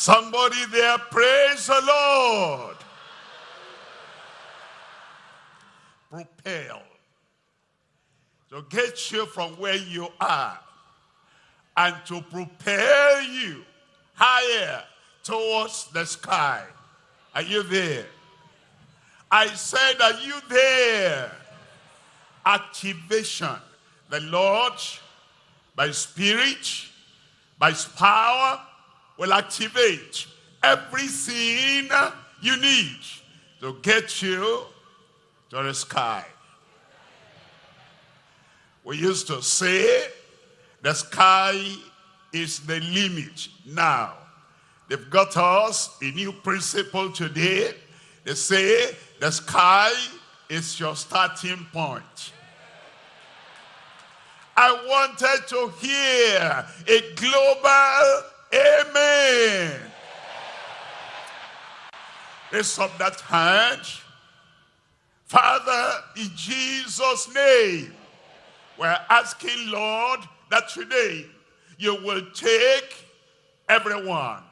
Somebody there, praise the Lord. Propel. To get you from where you are and to propel you higher towards the sky. Are you there? I said, are you there? Activation. The Lord, by spirit, by his power, will activate everything you need to get you to the sky. We used to say the sky is the limit now. They've got us a new principle today. They say the sky is your starting point. I wanted to hear a global amen. Raise up that hand. Father, in Jesus' name, we're asking, Lord, that today you will take everyone,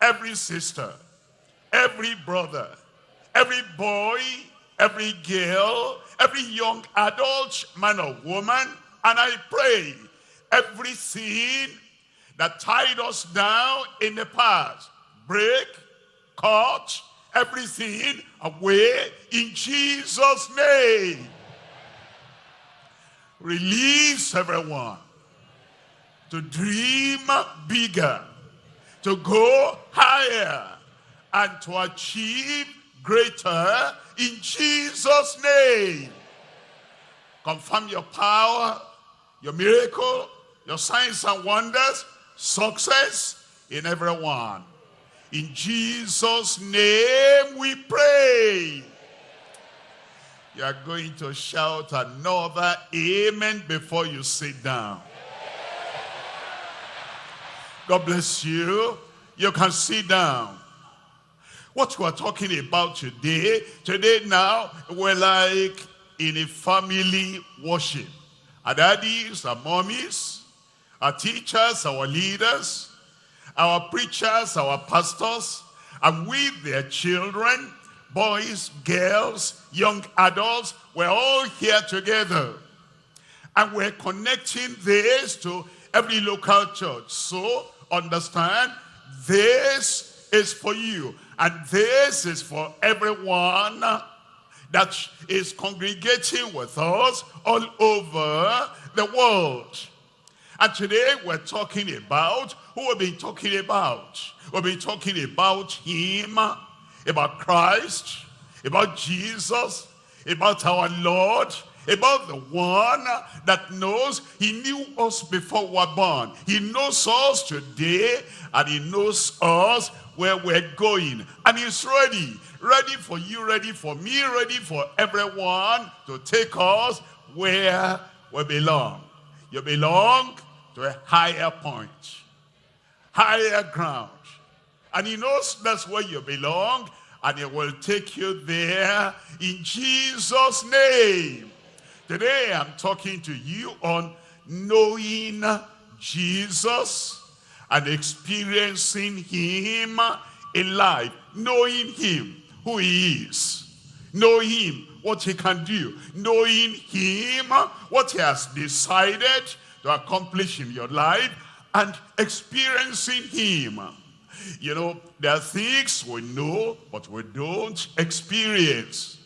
every sister, every brother, every boy, every girl, every young adult, man or woman, and I pray every sin that tied us down in the past, break, cut, everything away in Jesus' name. Release everyone to dream bigger, to go higher, and to achieve greater in Jesus' name. Confirm your power, your miracle, your signs and wonders, success in everyone. In Jesus' name we pray. You are going to shout another amen before you sit down. God bless you. You can sit down. What we are talking about today, today now, we're like in a family worship. Our daddies, our mommies, our teachers, our leaders, our preachers, our pastors, and with their children, boys, girls, young adults, we're all here together. And we're connecting this to every local church. So understand, this is for you. And this is for everyone that is congregating with us all over the world. And today we're talking about, who we've been talking about? We've been talking about him, about Christ, about Jesus, about our Lord, about the one that knows he knew us before we were born. He knows us today and he knows us where we're going. And he's ready, ready for you, ready for me, ready for everyone to take us where we belong. You belong to a higher point, higher ground. And he knows that's where you belong and he will take you there in Jesus' name. Today I'm talking to you on knowing Jesus and experiencing him in life, knowing him, who he is, knowing him, what he can do, knowing him, what he has decided to accomplish in your life, and experiencing him. You know, there are things we know, but we don't experience.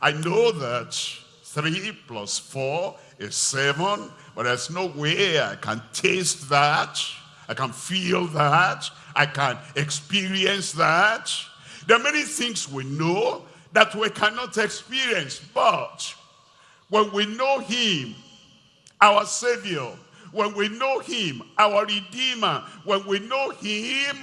I know that 3 plus 4 is 7, but there's no way I can taste that I can feel that. I can experience that. There are many things we know that we cannot experience. But when we know him, our Savior, when we know him, our Redeemer, when we know him,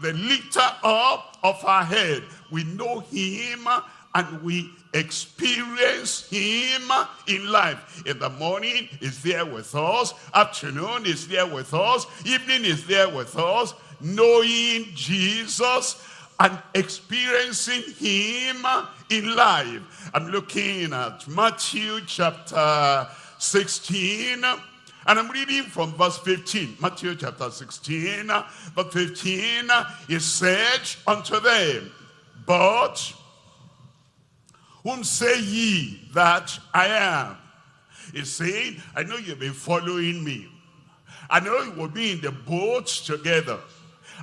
the lifter up of our head, we know him and we experience him in life. In the morning, is there with us. Afternoon is there with us. Evening is there with us. Knowing Jesus and experiencing him in life. I'm looking at Matthew chapter 16 And I'm reading from verse 15, Matthew chapter 16, verse 15, he said unto them, But whom say ye that I am? He's saying, I know you've been following me. I know you will be in the boat together.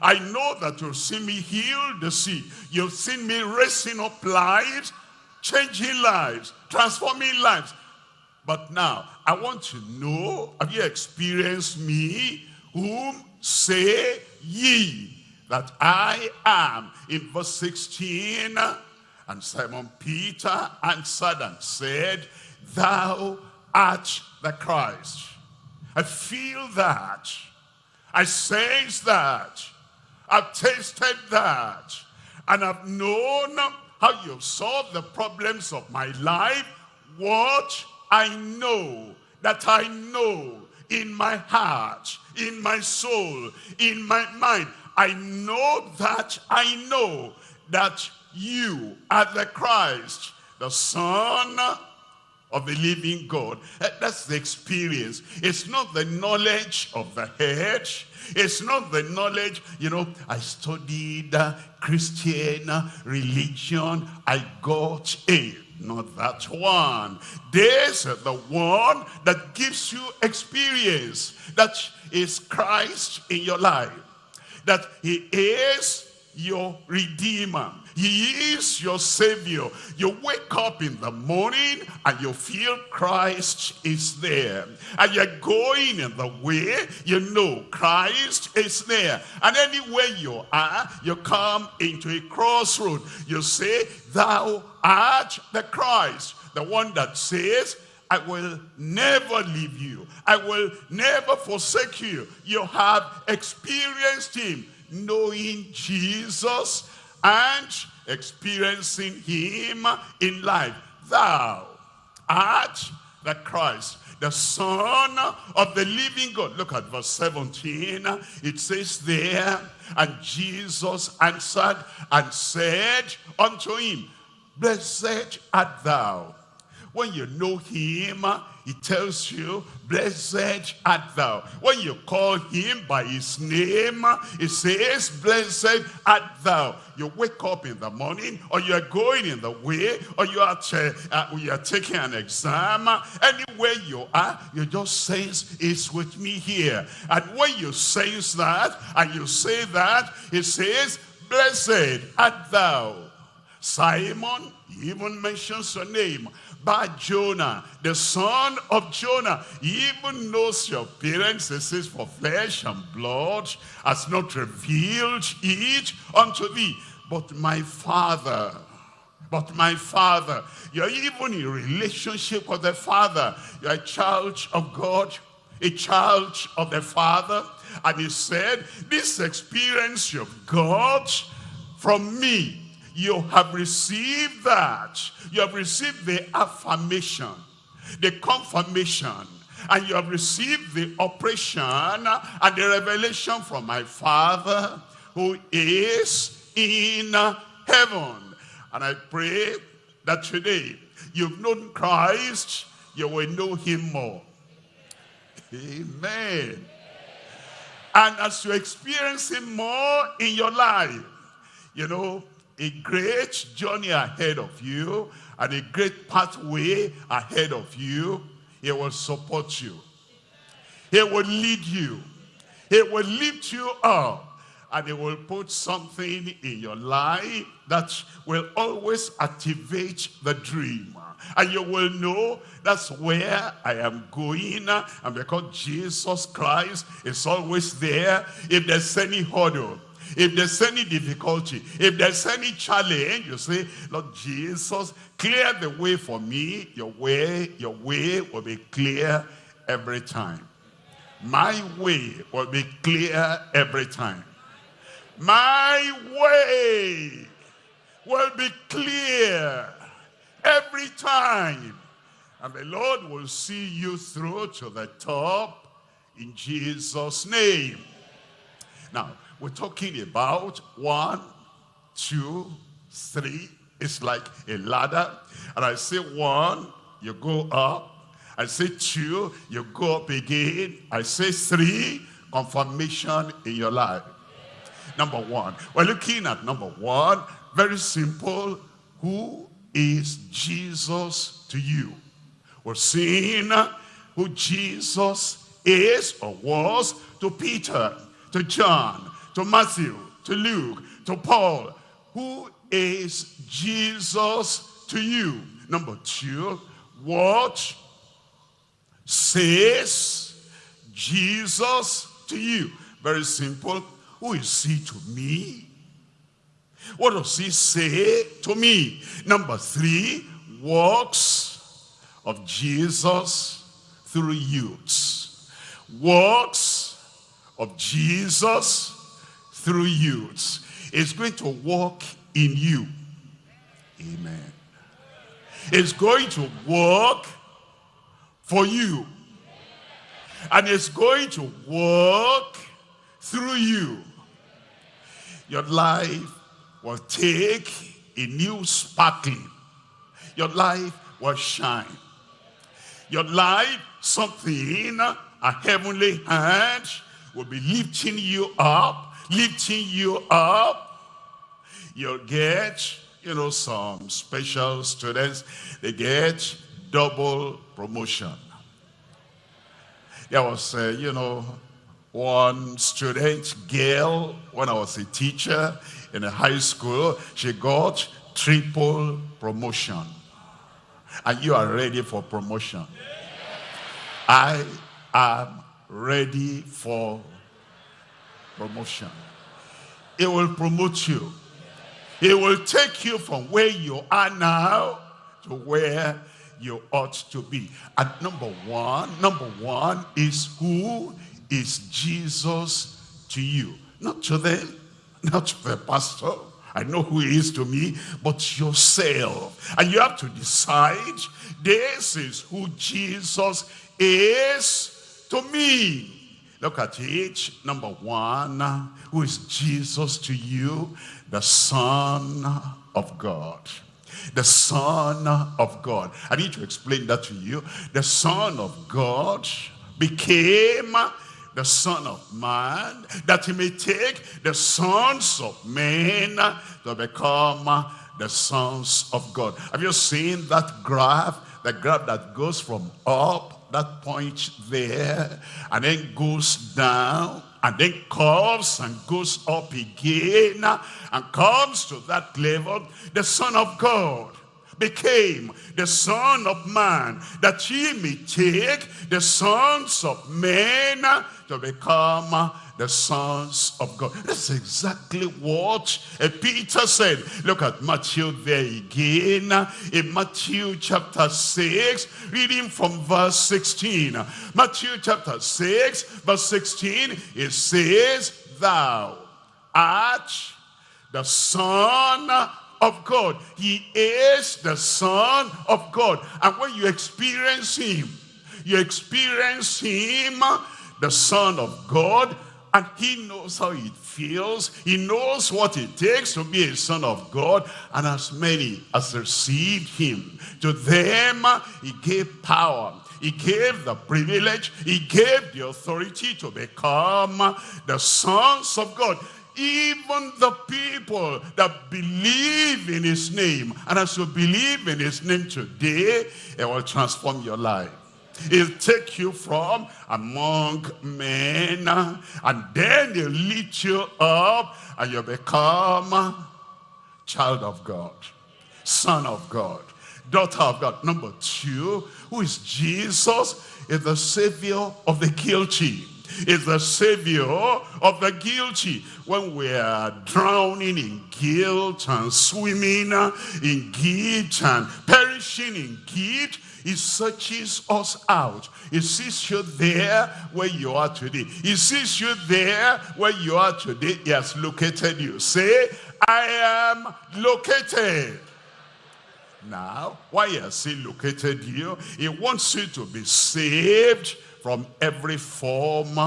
I know that you've seen me heal the sick. You've seen me raising up lives, changing lives, transforming lives. But now, I want to know, have you experienced me? Whom say ye that I am? In verse 16, and Simon Peter answered and said, Thou art the Christ. I feel that. I sense that. I've tasted that. And I've known how you've solved the problems of my life. What I know, that I know in my heart, in my soul, in my mind. I know that I know that you are the Christ, the Son of the living God. Eh, that's the experience. It's not the knowledge of the head. It's not the knowledge, you know, I studied Christian religion. I got a not that one. This is the one that gives you experience. That is Christ in your life. That he is your redeemer. He is your savior. You wake up in the morning and you feel Christ is there. And you're going in the way, you know Christ is there. And anywhere you are, you come into a crossroad. You say, thou art the Christ. The one that says, I will never leave you. I will never forsake you. You have experienced him knowing Jesus and experiencing him in life. Thou art the Christ, the Son of the living God. Look at verse 17. It says there, and Jesus answered and said unto him, Blessed art thou. When you know him, he tells you, blessed art thou. When you call him by his name, he says, blessed art thou. You wake up in the morning, or you are going in the way, or you are, uh, you are taking an exam. Anywhere you are, you just sense, it's with me here. And when you sense that, and you say that, he says, blessed art thou. Simon, he even mentions your name. Bar Jonah, the son of Jonah. Even knows your parents. He says, for flesh and blood has not revealed it unto thee. But my father, but my father, you're even in relationship with the father. You're a child of God, a child of the father. And he said, this experience you've got from me you have received that. You have received the affirmation, the confirmation, and you have received the operation and the revelation from my Father who is in heaven. And I pray that today you've known Christ, you will know him more. Amen. And as you experience him more in your life, you know, a great journey ahead of you and a great pathway ahead of you. He will support you. He will lead you. He will lift you up. And he will put something in your life that will always activate the dream. And you will know that's where I am going. And because Jesus Christ is always there, if there's any hurdle, if there's any difficulty, if there's any challenge, you say, Lord Jesus, clear the way for me. Your way, your way will be clear every time. My way will be clear every time. My way will be clear every time. And the Lord will see you through to the top in Jesus' name. Now, we're talking about one, two, three. It's like a ladder. And I say one, you go up. I say two, you go up again. I say three, confirmation in your life. Number one, we're looking at number one, very simple. Who is Jesus to you? We're seeing who Jesus is or was to Peter, to John, to Matthew, to Luke, to Paul. Who is Jesus to you? Number two, what says Jesus to you? Very simple. Who is he to me? What does he say to me? Number three, works of Jesus through youths. Works of Jesus through youths. It's going to work in you. Amen. It's going to work for you. And it's going to work through you. Your life will take a new sparkling. Your life will shine. Your life, something, a heavenly hand will be lifting you up, lifting you up. You'll get, you know, some special students, they get double promotion. There was, uh, you know, one student, girl, when I was a teacher in a high school, she got triple promotion. And you are ready for promotion. I am ready for promotion. It will promote you. It will take you from where you are now to where you ought to be. And number one, number one is who is Jesus to you? Not to them, not to the pastor. I know who he is to me, but yourself. And you have to decide, this is who Jesus is to me. Look at it. Number one, who is Jesus to you? The Son of God. The Son of God. I need to explain that to you. The Son of God became the Son of Man, that he may take the sons of men to become the sons of God. Have you seen that graph? The graph that goes from up, that point there, and then goes down, and then comes and goes up again, and comes to that level, the Son of God became the son of man, that he may take the sons of men to become the sons of God. That's exactly what Peter said. Look at Matthew there again. In Matthew chapter 6, reading from verse 16. Matthew chapter 6, verse 16, it says, Thou art the son of God. He is the Son of God. And when you experience him, you experience him, the Son of God, and he knows how it feels. He knows what it takes to be a son of God. And as many as received him, to them he gave power. He gave the privilege. He gave the authority to become the sons of God even the people that believe in his name. And as you believe in his name today, it will transform your life. It'll take you from among men and then he'll lift you up and you become child of God, son of God, daughter of God. Number two, who is Jesus? Is the savior of the guilty is the savior of the guilty. When we are drowning in guilt and swimming in guilt and perishing in guilt, he searches us out. He sees you there where you are today. He sees you there where you are today. He has located you. Say, I am located. Now, why has he located you? He wants you to be saved from every form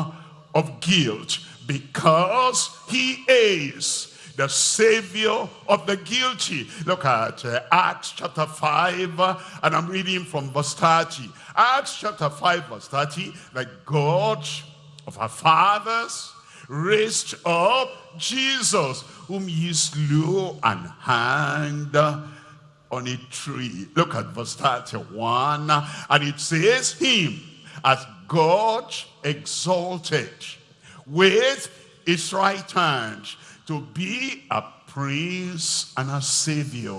of guilt because he is the savior of the guilty. Look at uh, Acts chapter 5, uh, and I'm reading from verse 30. Acts chapter 5, verse 30, that God of our fathers raised up Jesus, whom he slew and hanged on a tree. Look at verse 31, and it says, Him as God exalted with his right hand to be a prince and a savior.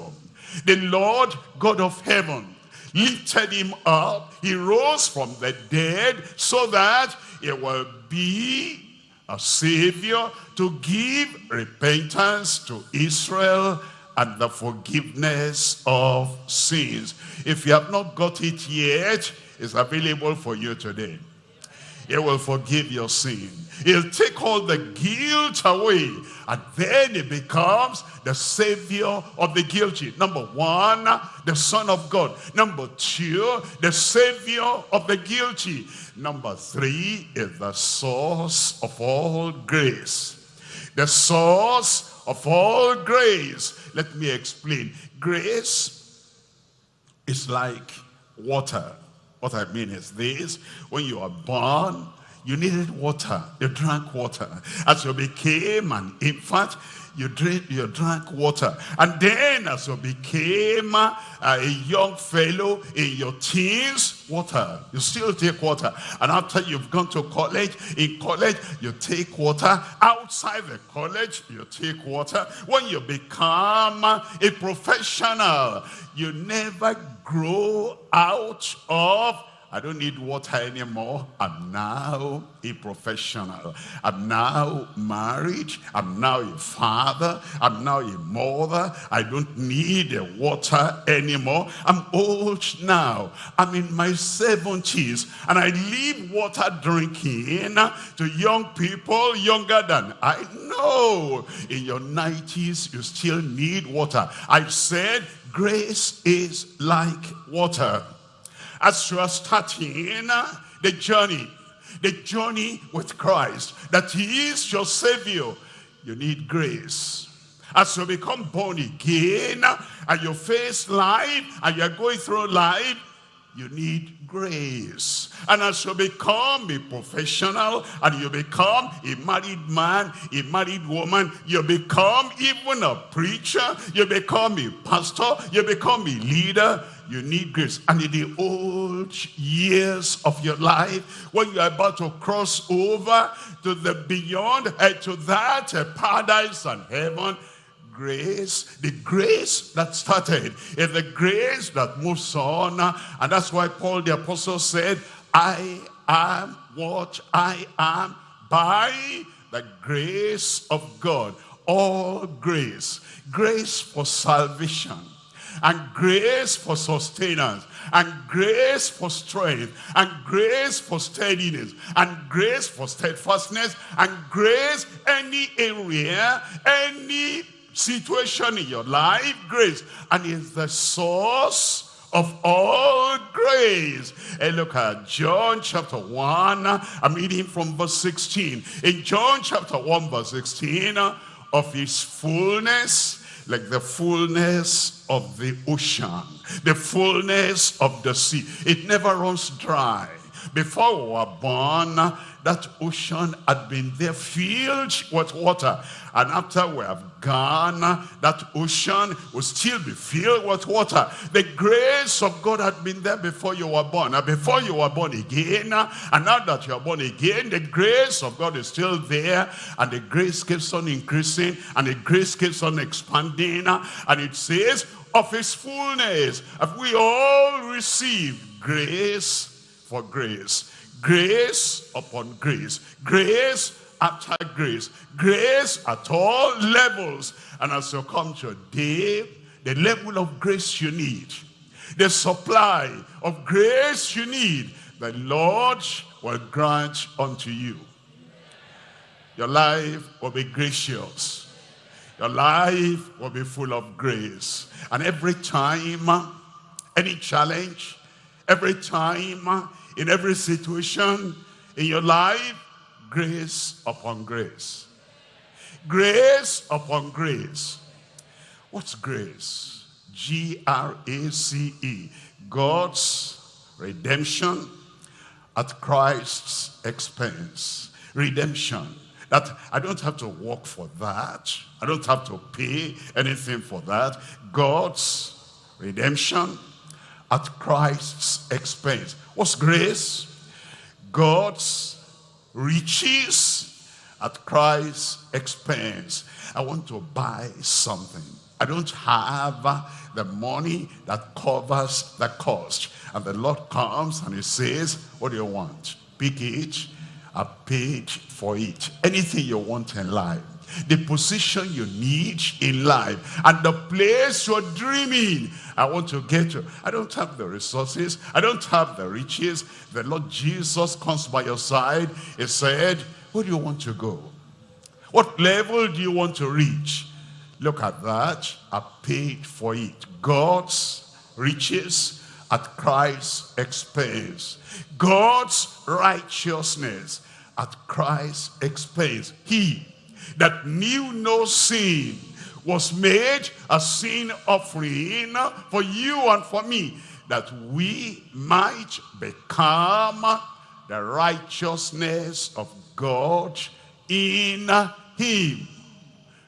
The Lord God of heaven lifted him up. He rose from the dead so that he will be a savior to give repentance to Israel and the forgiveness of sins. If you have not got it yet, it's available for you today. He will forgive your sin. He'll take all the guilt away. And then he becomes the savior of the guilty. Number one, the son of God. Number two, the savior of the guilty. Number three is the source of all grace. The source of all grace. Let me explain. Grace is like water. What I mean is this, when you are born, you needed water. You drank water. As you became an infant, you drink, you drank water. And then as you became a young fellow in your teens, water. You still take water. And after you've gone to college, in college, you take water. Outside the college, you take water. When you become a professional, you never grow out of I don't need water anymore. I'm now a professional. I'm now married. I'm now a father. I'm now a mother. I don't need water anymore. I'm old now. I'm in my 70s and I leave water drinking to young people younger than I know. In your 90s, you still need water. I said grace is like water as you are starting the journey, the journey with Christ, that he is your savior, you need grace. As you become born again and you face life and you're going through life, you need grace. And as you become a professional and you become a married man, a married woman, you become even a preacher, you become a pastor, you become a leader, you need grace. And in the old years of your life, when you're about to cross over to the beyond, uh, to that uh, paradise and heaven, grace, the grace that started, is the grace that moves on. And that's why Paul the apostle said, I am what I am by the grace of God. All grace. Grace for salvation and grace for sustenance and grace for strength and grace for steadiness and grace for steadfastness and grace any area any situation in your life grace and is the source of all grace. And look at John chapter 1. I'm reading from verse 16. In John chapter 1 verse 16, of his fullness like the fullness of the ocean, the fullness of the sea. It never runs dry. Before we were born, that ocean had been there filled with water. And after we have gone, that ocean will still be filled with water. The grace of God had been there before you were born. And before you were born again, and now that you are born again, the grace of God is still there. And the grace keeps on increasing. And the grace keeps on expanding. And it says, of his fullness, have we all received grace for grace. Grace upon grace. Grace after grace. Grace at all levels. And as you come today, the level of grace you need, the supply of grace you need, the Lord will grant unto you. Your life will be gracious. Your life will be full of grace. And every time, any challenge, Every time, in every situation in your life, grace upon grace. Grace upon grace. What's grace? G-R-A-C-E. God's redemption at Christ's expense. Redemption. That I don't have to work for that. I don't have to pay anything for that. God's redemption at Christ's expense. What's grace? God's riches at Christ's expense. I want to buy something. I don't have the money that covers the cost. And the Lord comes and he says, what do you want? Pick it. I paid for it. Anything you want in life. The position you need in life. And the place you're dreaming. I want to get to. I don't have the resources. I don't have the riches. The Lord Jesus comes by your side. He said, where do you want to go? What level do you want to reach? Look at that. I paid for it. God's riches at Christ's expense. God's righteousness at Christ's expense. He that knew no sin was made a sin offering for you and for me that we might become the righteousness of God in him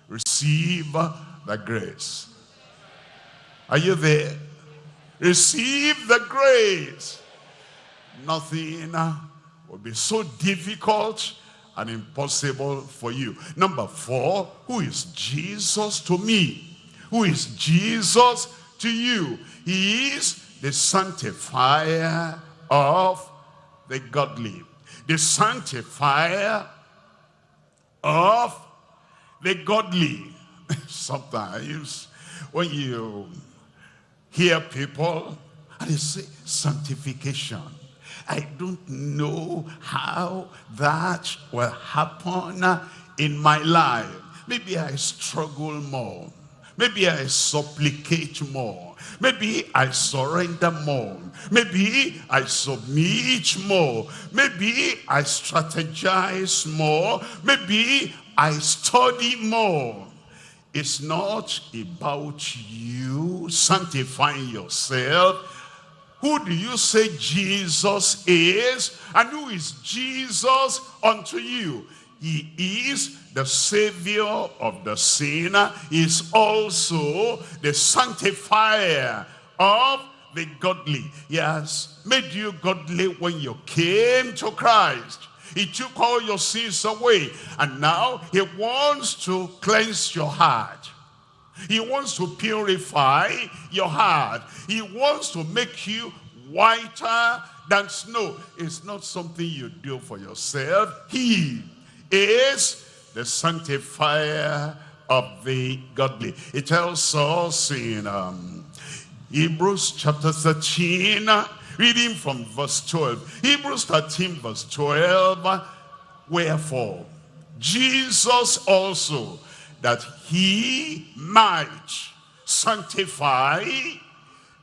receive the grace. Are you there? Receive the grace. Nothing will be so difficult and impossible for you. Number four, who is Jesus to me? Who is Jesus to you? He is the sanctifier of the godly. The sanctifier of the godly. Sometimes when you hear people and they say sanctification, I don't know how that will happen in my life. Maybe I struggle more. Maybe I supplicate more. Maybe I surrender more. Maybe I submit more. Maybe I strategize more. Maybe I study more. It's not about you sanctifying yourself. Who do you say Jesus is? And who is Jesus unto you? He is the savior of the sinner. He is also the sanctifier of the godly. He has made you godly when you came to Christ. He took all your sins away. And now he wants to cleanse your heart. He wants to purify your heart. He wants to make you whiter than snow. It's not something you do for yourself. He is the sanctifier of the godly. It tells us in um, Hebrews chapter 13, Reading from verse 12. Hebrews 13 verse 12. Wherefore, Jesus also, that he might sanctify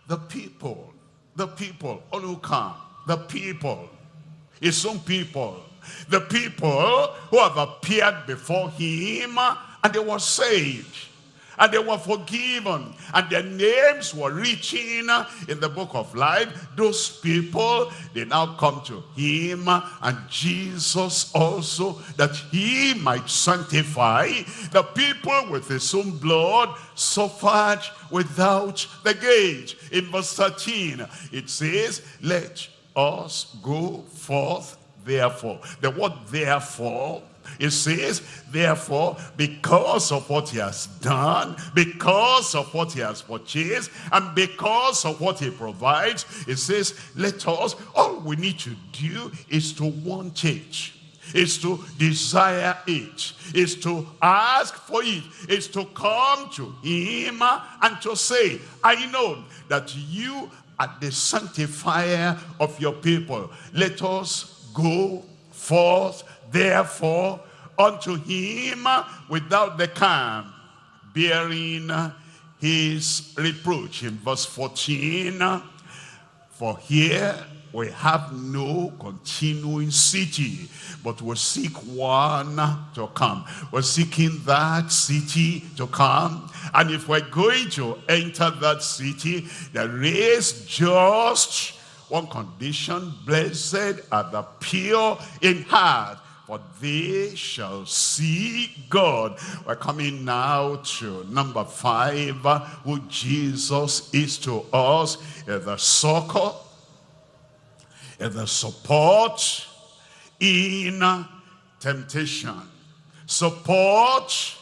the people. The people, all who come. The people. His own people. The people who have appeared before him and they were saved and they were forgiven. And their names were written in the book of life. Those people they now come to him. And jesus also that he might sanctify the people with his own blood suffered without the gate. In verse 13 it says let us go forth therefore. The word therefore it says, therefore, because of what he has done, because of what he has purchased, and because of what he provides, it says, let us, all we need to do is to want it. Is to desire it, is to ask for it, is to come to him and to say, I know that you are the sanctifier of your people. Let us go forth Therefore, unto him without the camp, bearing his reproach. In verse 14, for here we have no continuing city, but we seek one to come. We're seeking that city to come. And if we're going to enter that city, there is just one condition, blessed are the pure in heart, for they shall see God. We're coming now to number five, who Jesus is to us, the succor, the support in temptation. Support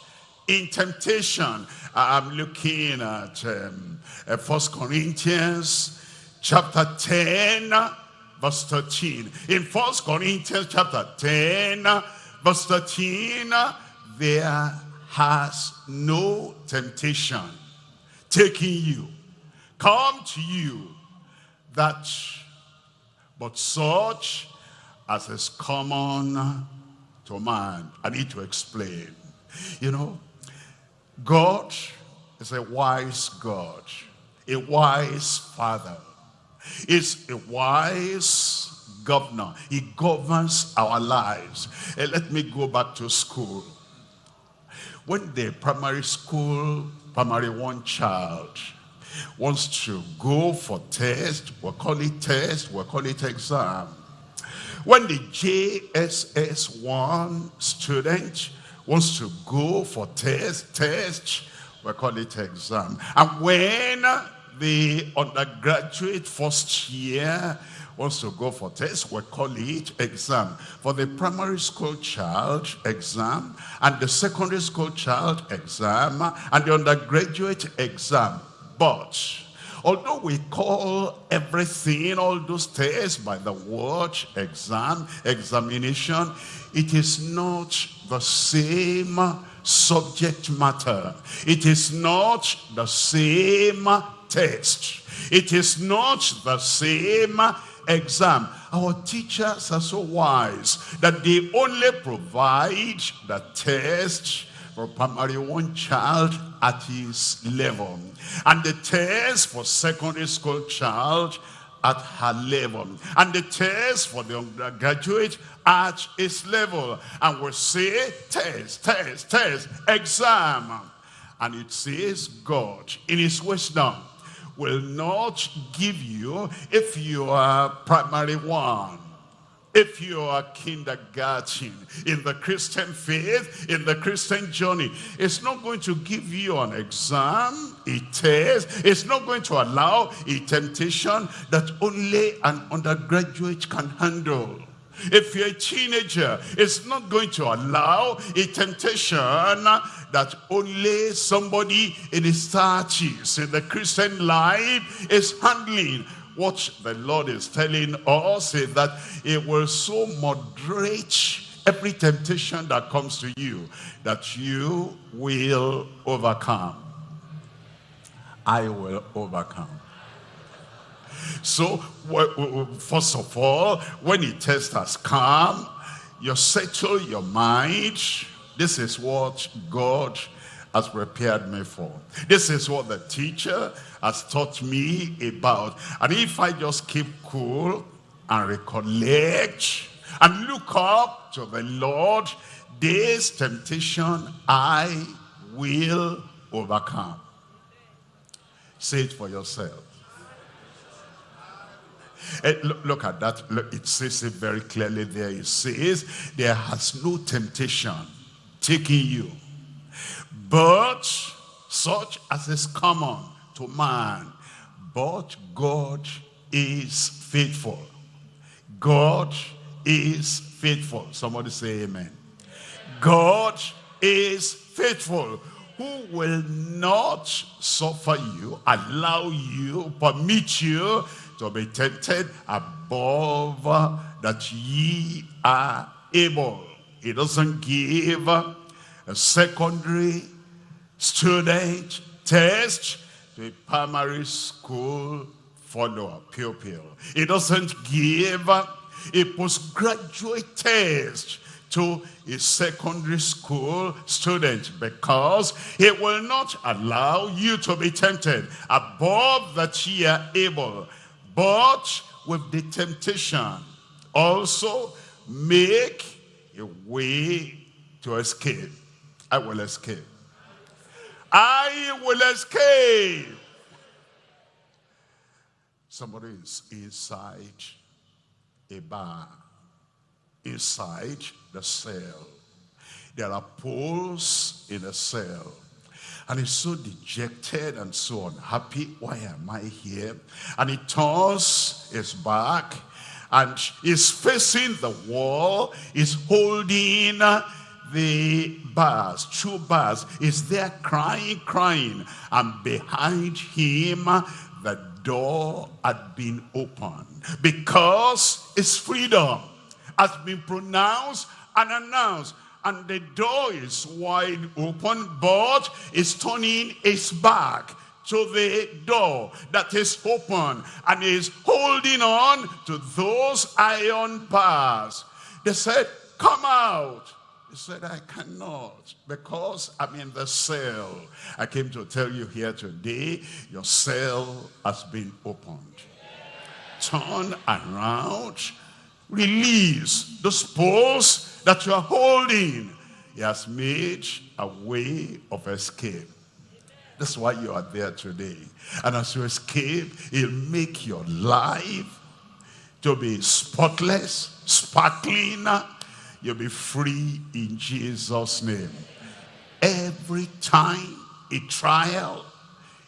in temptation. I'm looking at um, First Corinthians chapter 10 verse 13. In First Corinthians chapter 10, verse 13, there has no temptation taking you, come to you, that but such as is common to man. I need to explain. You know, God is a wise God, a wise father is a wise governor. He governs our lives. And let me go back to school. When the primary school, primary one child, wants to go for test, we'll call it test, we'll call it exam. When the JSS1 student wants to go for test, test, we'll call it exam. And when the undergraduate first year wants to go for test, we call it exam. For the primary school child, exam, and the secondary school child, exam, and the undergraduate exam. But although we call everything, all those tests by the word exam, examination, it is not the same subject matter. It is not the same test. It is not the same exam. Our teachers are so wise that they only provide the test for primary one child at his level. And the test for secondary school child at her level. And the test for the undergraduate at his level. And we say test, test, test, exam. And it says God in his wisdom will not give you if you are primary one if you are kindergarten in the Christian faith, in the Christian journey, it's not going to give you an exam, a test. It's not going to allow a temptation that only an undergraduate can handle. If you're a teenager, it's not going to allow a temptation that only somebody in his 30s in the Christian life is handling. What the Lord is telling us is that it will so moderate every temptation that comes to you that you will overcome. I will overcome. So, first of all, when the test has come, you settle your mind. This is what God has prepared me for. This is what the teacher has taught me about. And if I just keep cool and recollect and look up to the Lord, this temptation I will overcome. Say it for yourself. Uh, look, look, at that. Look, it says it very clearly there. It says, there has no temptation taking you, but such as is common to man. But God is faithful. God is faithful. Somebody say amen. God is faithful who will not suffer you, allow you, permit you to be tempted above that ye are able. He doesn't give a secondary student test to a primary school follower, pupil. He doesn't give a postgraduate test to a secondary school student because he will not allow you to be tempted above that ye are able but with the temptation. Also, make a way to escape. I will escape. I will escape. Somebody is inside a bar, inside the cell. There are poles in the cell. And he's so dejected and so unhappy. Why am I here? And he turns his back and is facing the wall, is holding the bars, two bars, is there crying, crying. And behind him, the door had been opened. Because his freedom has been pronounced and announced and the door is wide open, but is turning his back to the door that is open and is holding on to those iron bars. They said, come out. He said, I cannot because I'm in the cell. I came to tell you here today, your cell has been opened. Turn around, release those poles that you are holding. He has made a way of escape. That's why you are there today. And as you escape, he'll make your life to be spotless, sparkling. You'll be free in Jesus' name. Every time a trial,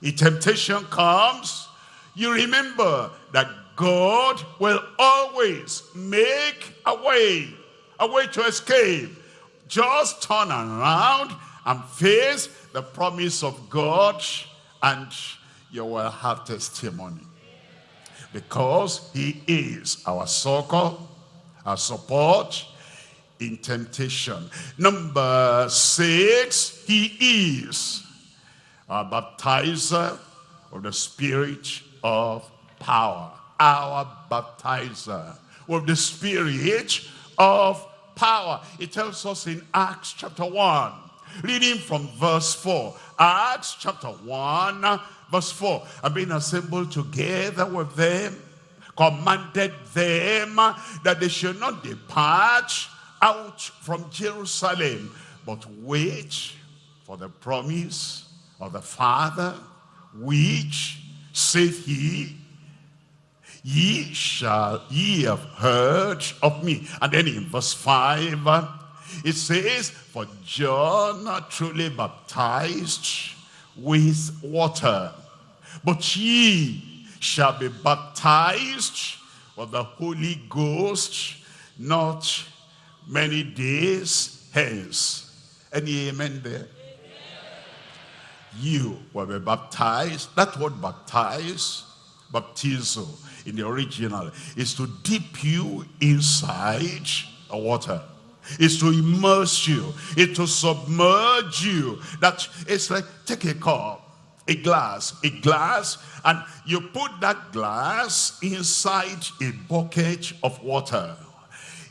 a temptation comes, you remember that God will always make a way a way to escape. Just turn around and face the promise of God and you will have testimony. Because he is our succor, our support in temptation. Number six, he is our baptizer of the spirit of power. Our baptizer of the spirit of power. It tells us in Acts chapter 1, reading from verse 4. Acts chapter 1, verse 4. And being assembled together with them, commanded them that they should not depart out from Jerusalem, but wait for the promise of the Father, which, saith he, ye shall ye have heard of me. And then in verse 5 it says for john truly baptized with water but ye shall be baptized with the holy ghost not many days hence. Any amen there? You will be baptized that word baptize baptizo in the original is to dip you inside the water. Is to immerse you. Is to submerge you. That it's like take a cup a glass a glass and you put that glass inside a bucket of water.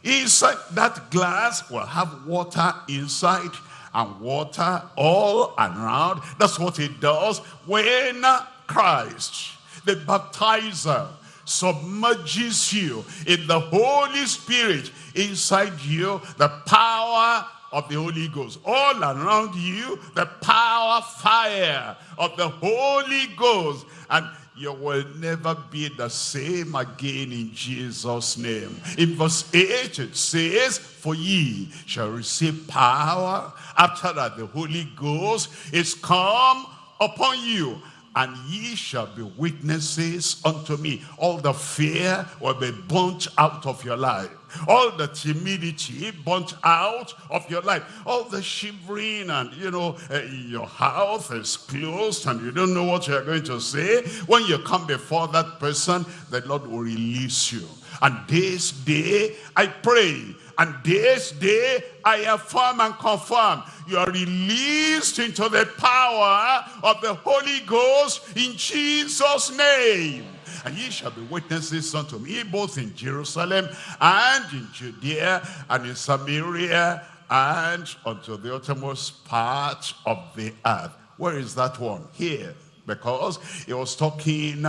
Inside that glass will have water inside and water all around. That's what it does when christ the baptizer submerges you in the Holy Spirit inside you the power of the Holy Ghost. All around you the power fire of the Holy Ghost. And you will never be the same again in Jesus name. In verse 8 it says for ye shall receive power after that the Holy Ghost is come upon you and ye shall be witnesses unto me. All the fear will be burnt out of your life. All the timidity burnt out of your life. All the shivering and, you know, uh, your house is closed and you don't know what you're going to say. When you come before that person, the Lord will release you. And this day, I pray and this day I affirm and confirm you are released into the power of the Holy Ghost in Jesus' name. And ye shall be witnesses unto me both in Jerusalem and in Judea and in Samaria and unto the uttermost part of the earth. Where is that one? Here. Because he was talking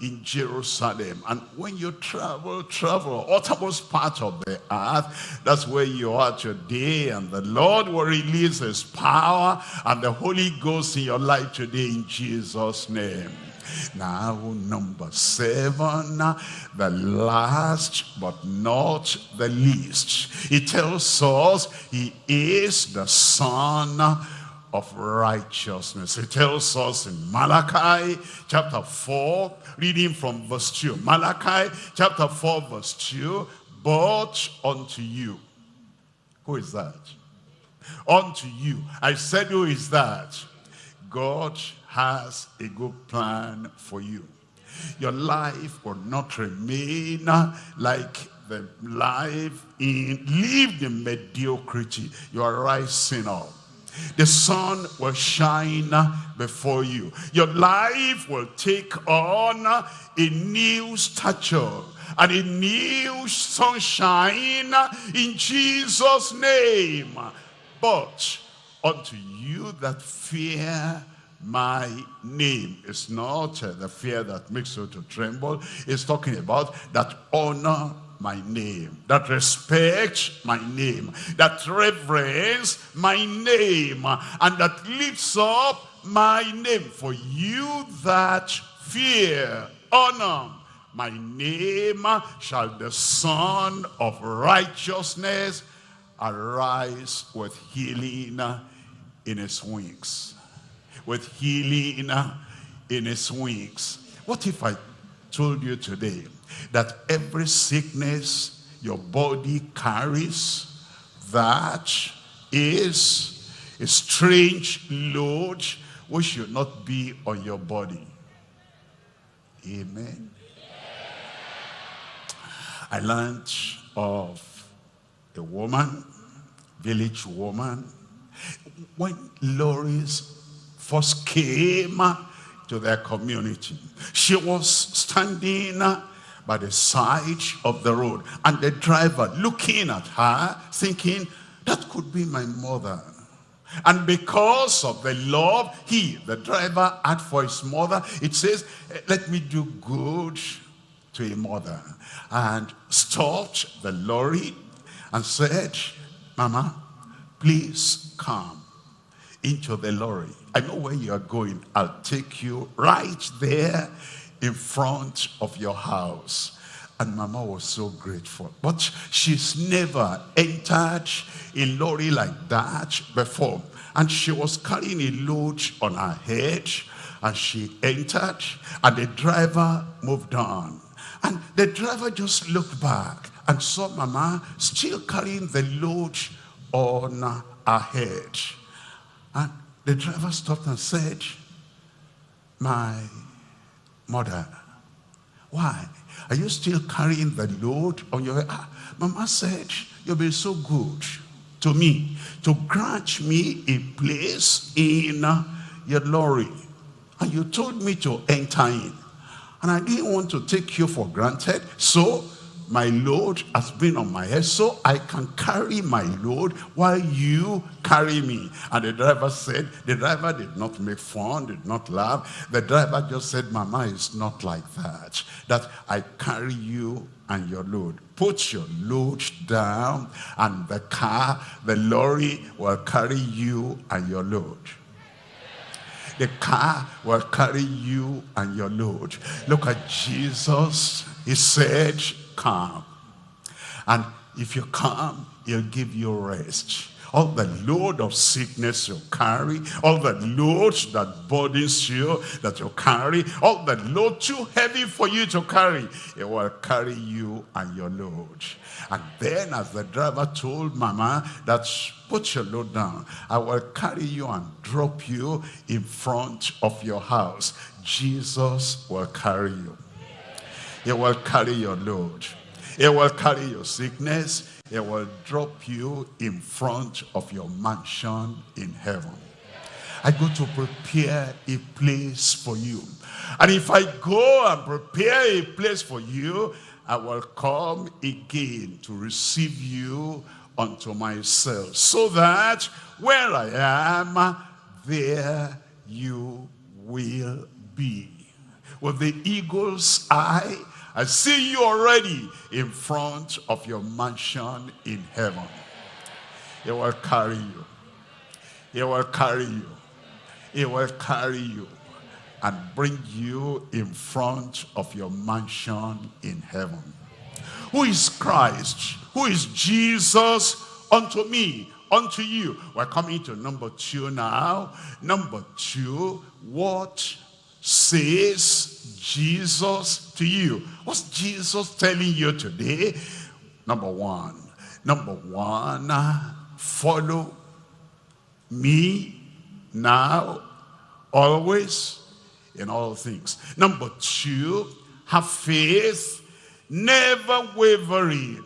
in Jerusalem. And when you travel, travel, uttermost part of the earth, that's where you are today. And the Lord will release his power and the Holy Ghost in your life today in Jesus' name. Now, number seven, the last but not the least. It tells us he is the son of righteousness. It tells us in Malachi chapter 4, reading from verse 2. Malachi chapter 4 verse 2, but unto you. Who is that? Unto you. I said who is that? God has a good plan for you. Your life will not remain like the life in lived the mediocrity. You are rising up the sun will shine before you. Your life will take on a new stature and a new sunshine in Jesus' name. But unto you that fear my name is not uh, the fear that makes you to tremble. It's talking about that honor my name, that respect my name, that reverence my name, and that lifts up my name for you that fear, honor my name shall the Sun of righteousness arise with healing in his wings. With healing in his wings. What if I told you today that every sickness your body carries, that is a strange load which should not be on your body. Amen. I learned of a woman, village woman, when lorries first came to their community. She was standing by the side of the road. And the driver looking at her, thinking, that could be my mother. And because of the love he, the driver, had for his mother, it says, let me do good to a mother. And stopped the lorry and said, Mama, please come into the lorry. I know where you are going. I'll take you right there in front of your house. And Mama was so grateful. But she's never entered a lorry like that before. And she was carrying a load on her head. And she entered. And the driver moved on. And the driver just looked back and saw Mama still carrying the load on her head. And the driver stopped and said, my Mother, why? Are you still carrying the load on your? Ah, Mama said, you've been so good to me to grant me a place in uh, your lorry. And you told me to enter in. And I didn't want to take you for granted. So my load has been on my head so I can carry my load while you carry me. And the driver said, the driver did not make fun, did not laugh. The driver just said, Mama, it's not like that. That I carry you and your load. Put your load down and the car, the lorry will carry you and your load the car will carry you and your load. Look at Jesus. He said, come. And if you come, he'll give you rest. All the load of sickness you carry, all the load that burdens you that you carry, all the load too heavy for you to carry, it will carry you and your load. And then as the driver told mama that put your load down, I will carry you and drop you in front of your house. Jesus will carry you. He will carry your load. He will carry your sickness. He will drop you in front of your mansion in heaven. I go to prepare a place for you. And if I go and prepare a place for you, I will come again to receive you unto myself. So that where I am, there you will be. With the eagle's eye, I see you already in front of your mansion in heaven. He will carry you. He will carry you. He will carry you and bring you in front of your mansion in heaven. Who is Christ? Who is Jesus unto me? Unto you. We're coming to number two now. Number two, what says Jesus to you? What's Jesus telling you today? Number one. Number one, follow me now, always, in all things. Number two, have faith, never wavering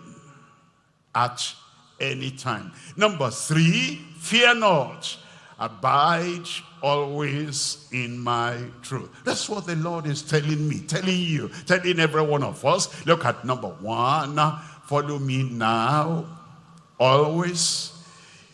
at any time. Number three, fear not, abide always in my truth. That's what the Lord is telling me, telling you, telling every one of us. Look at number one, follow me now, always,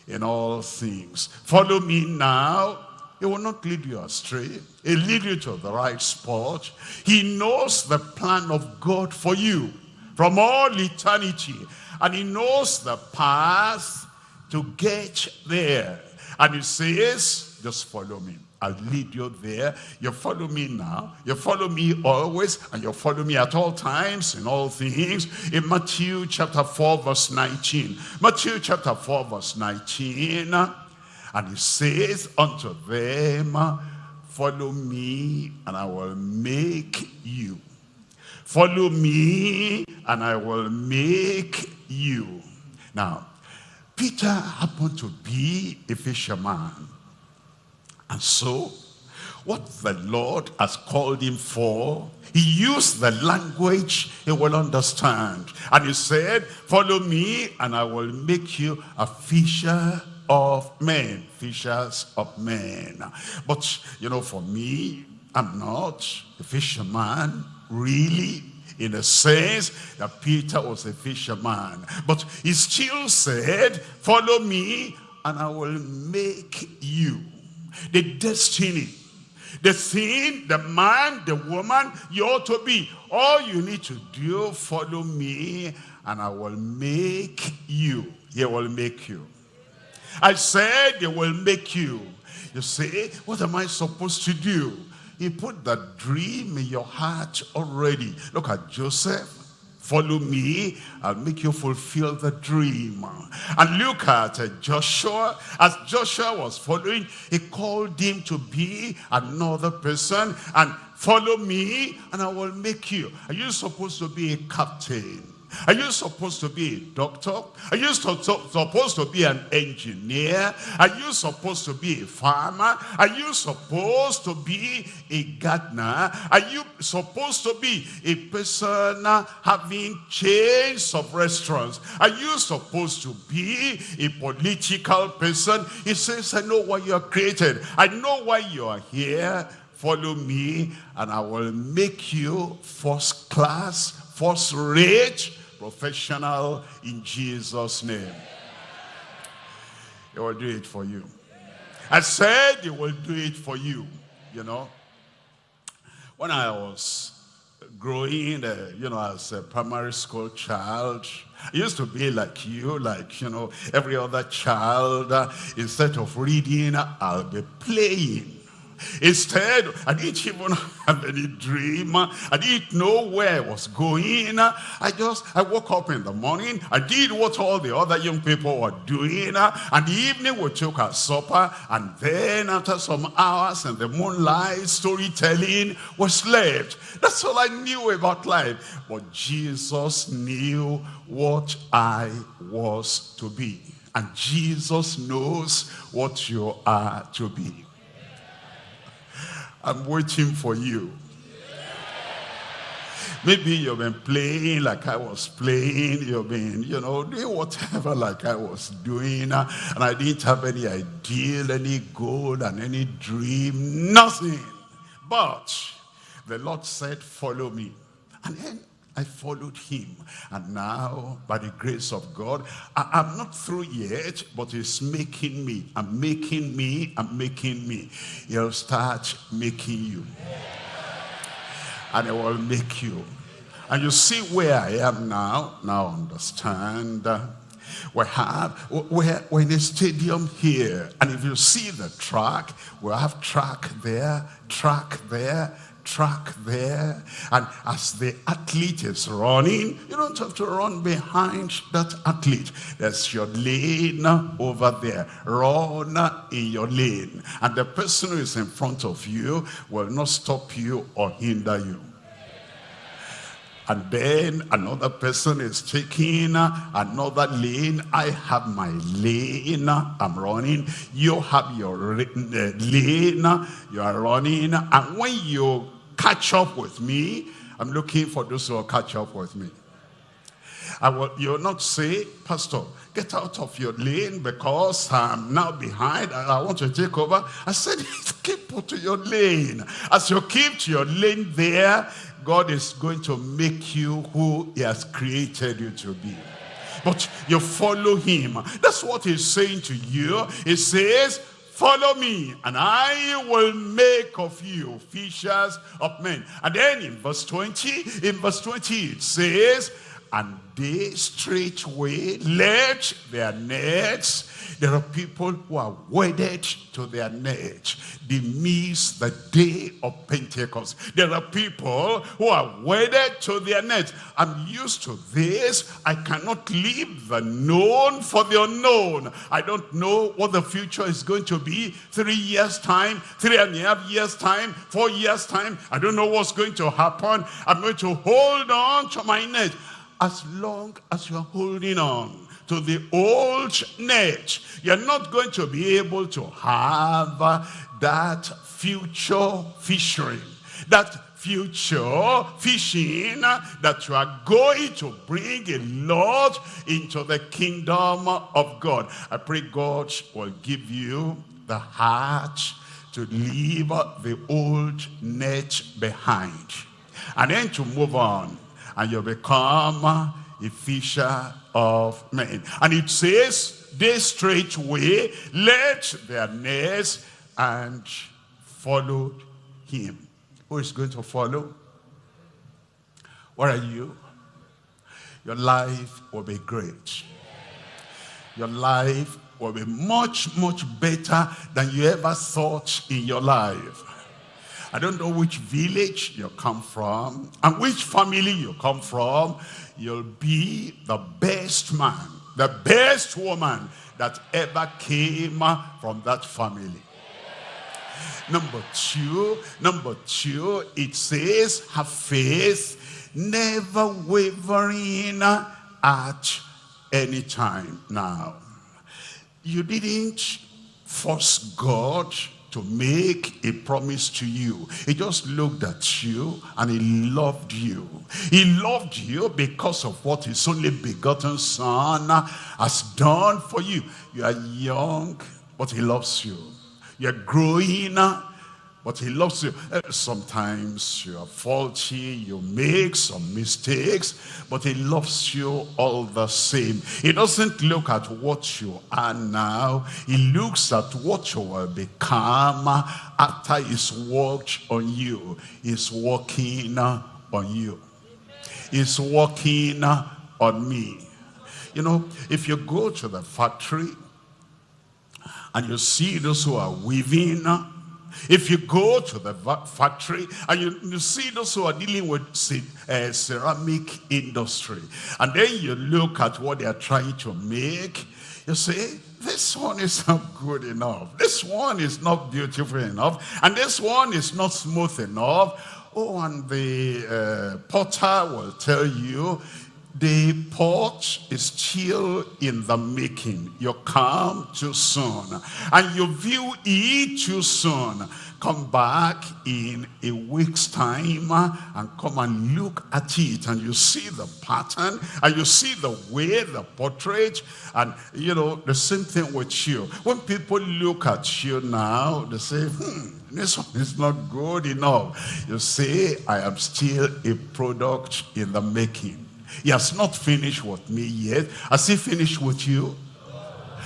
in all things. Follow me now, he will not lead you astray. He'll lead you to the right spot. He knows the plan of God for you from all eternity. And he knows the path to get there. And he says, just follow me. I'll lead you there. You follow me now. You follow me always. And you follow me at all times in all things. In Matthew chapter 4 verse 19. Matthew chapter 4 verse 19. And he says unto them, follow me and I will make you. Follow me and I will make you. Now, Peter happened to be a fisherman. And so, what the Lord has called him for, he used the language he will understand. And he said, follow me and I will make you a fisher of men, fishers of men. But, you know, for me, I'm not a fisherman, really, in a sense that Peter was a fisherman. But he still said, follow me and I will make you. The destiny, the thing, the man, the woman you ought to be. All you need to do, follow me and I will make you. He will make you. I said they will make you. You say, what am I supposed to do? He put that dream in your heart already. Look at Joseph. Follow me, I'll make you fulfill the dream. And look at uh, Joshua. As Joshua was following, he called him to be another person. And follow me, and I will make you. Are you supposed to be a captain? Are you supposed to be a doctor? Are you supposed to be an engineer? Are you supposed to be a farmer? Are you supposed to be a gardener? Are you supposed to be a person having chains of restaurants? Are you supposed to be a political person? He says, I know why you are created. I know why you are here. Follow me and I will make you first class, first rate, professional in Jesus' name. He will do it for you. I said he will do it for you, you know. When I was growing, uh, you know, as a primary school child, I used to be like you, like, you know, every other child. Uh, instead of reading, I'll be playing. Instead, I didn't even have any dream. I didn't know where I was going. I just, I woke up in the morning. I did what all the other young people were doing. And the evening we took our supper. And then after some hours in the moonlight, storytelling, we slept. That's all I knew about life. But Jesus knew what I was to be. And Jesus knows what you are to be. I'm waiting for you. Maybe you've been playing like I was playing. You've been, you know, doing whatever like I was doing. Uh, and I didn't have any ideal, any goal, and any dream. Nothing. But the Lord said, follow me. And then I followed him. And now, by the grace of God, I, am not through yet, but he's making me. I'm making me. I'm making me. He'll start making you. and it will make you. And you see where I am now, now understand. Uh, we have, we're, we're in a stadium here, and if you see the track, we have track there, track there, track there. And as the athlete is running, you don't have to run behind that athlete. There's your lane over there. Run in your lane. And the person who is in front of you will not stop you or hinder you and then another person is taking another lane. I have my lane, I'm running. You have your uh, lane, you are running. And when you catch up with me, I'm looking for those who will catch up with me. I will, you'll not say, Pastor, get out of your lane because I'm now behind and I want to take over. I said, keep to your lane. As you keep to your lane there, God is going to make you who he has created you to be. But you follow him. That's what he's saying to you. He says, follow me and I will make of you fishers of men. And then in verse 20, in verse 20 it says, and they straightway let their nets there are people who are wedded to their nets. They miss the day of Pentecost. There are people who are wedded to their nets. I'm used to this. I cannot leave the known for the unknown. I don't know what the future is going to be. Three years time, three and a half years time, four years time. I don't know what's going to happen. I'm going to hold on to my net as long as you're holding on to the old net, you're not going to be able to have that future fishing, that future fishing that you are going to bring a lot into the kingdom of God. I pray God will give you the heart to leave the old net behind. And then to move on and you become a fisher of men. And it says, they straightway let their nets and followed him. Who is going to follow? Where are you? Your life will be great. Your life will be much, much better than you ever thought in your life. I don't know which village you come from and which family you come from you'll be the best man, the best woman that ever came from that family. Number two, number two, it says, have faith, never wavering at any time. Now, you didn't force God to make a promise to you. He just looked at you and he loved you. He loved you because of what his only begotten son has done for you. You are young, but he loves you. You're growing, but he loves you. Eh, sometimes you are faulty, you make some mistakes, but he loves you all the same. He doesn't look at what you are now. He looks at what you will become after he's worked on you. He's working on you. He's working on me. You know, if you go to the factory and you see those who are weaving if you go to the factory and you, you see those who are dealing with uh, ceramic industry, and then you look at what they are trying to make, you say, this one is not good enough. This one is not beautiful enough. And this one is not smooth enough. Oh, and the uh, potter will tell you, the pot is still in the making. You come too soon. And you view it too soon. Come back in a week's time and come and look at it. And you see the pattern and you see the way, the portrait. And, you know, the same thing with you. When people look at you now, they say, hmm, this one is not good enough. You say, I am still a product in the making. He has not finished with me yet. Has he finished with you?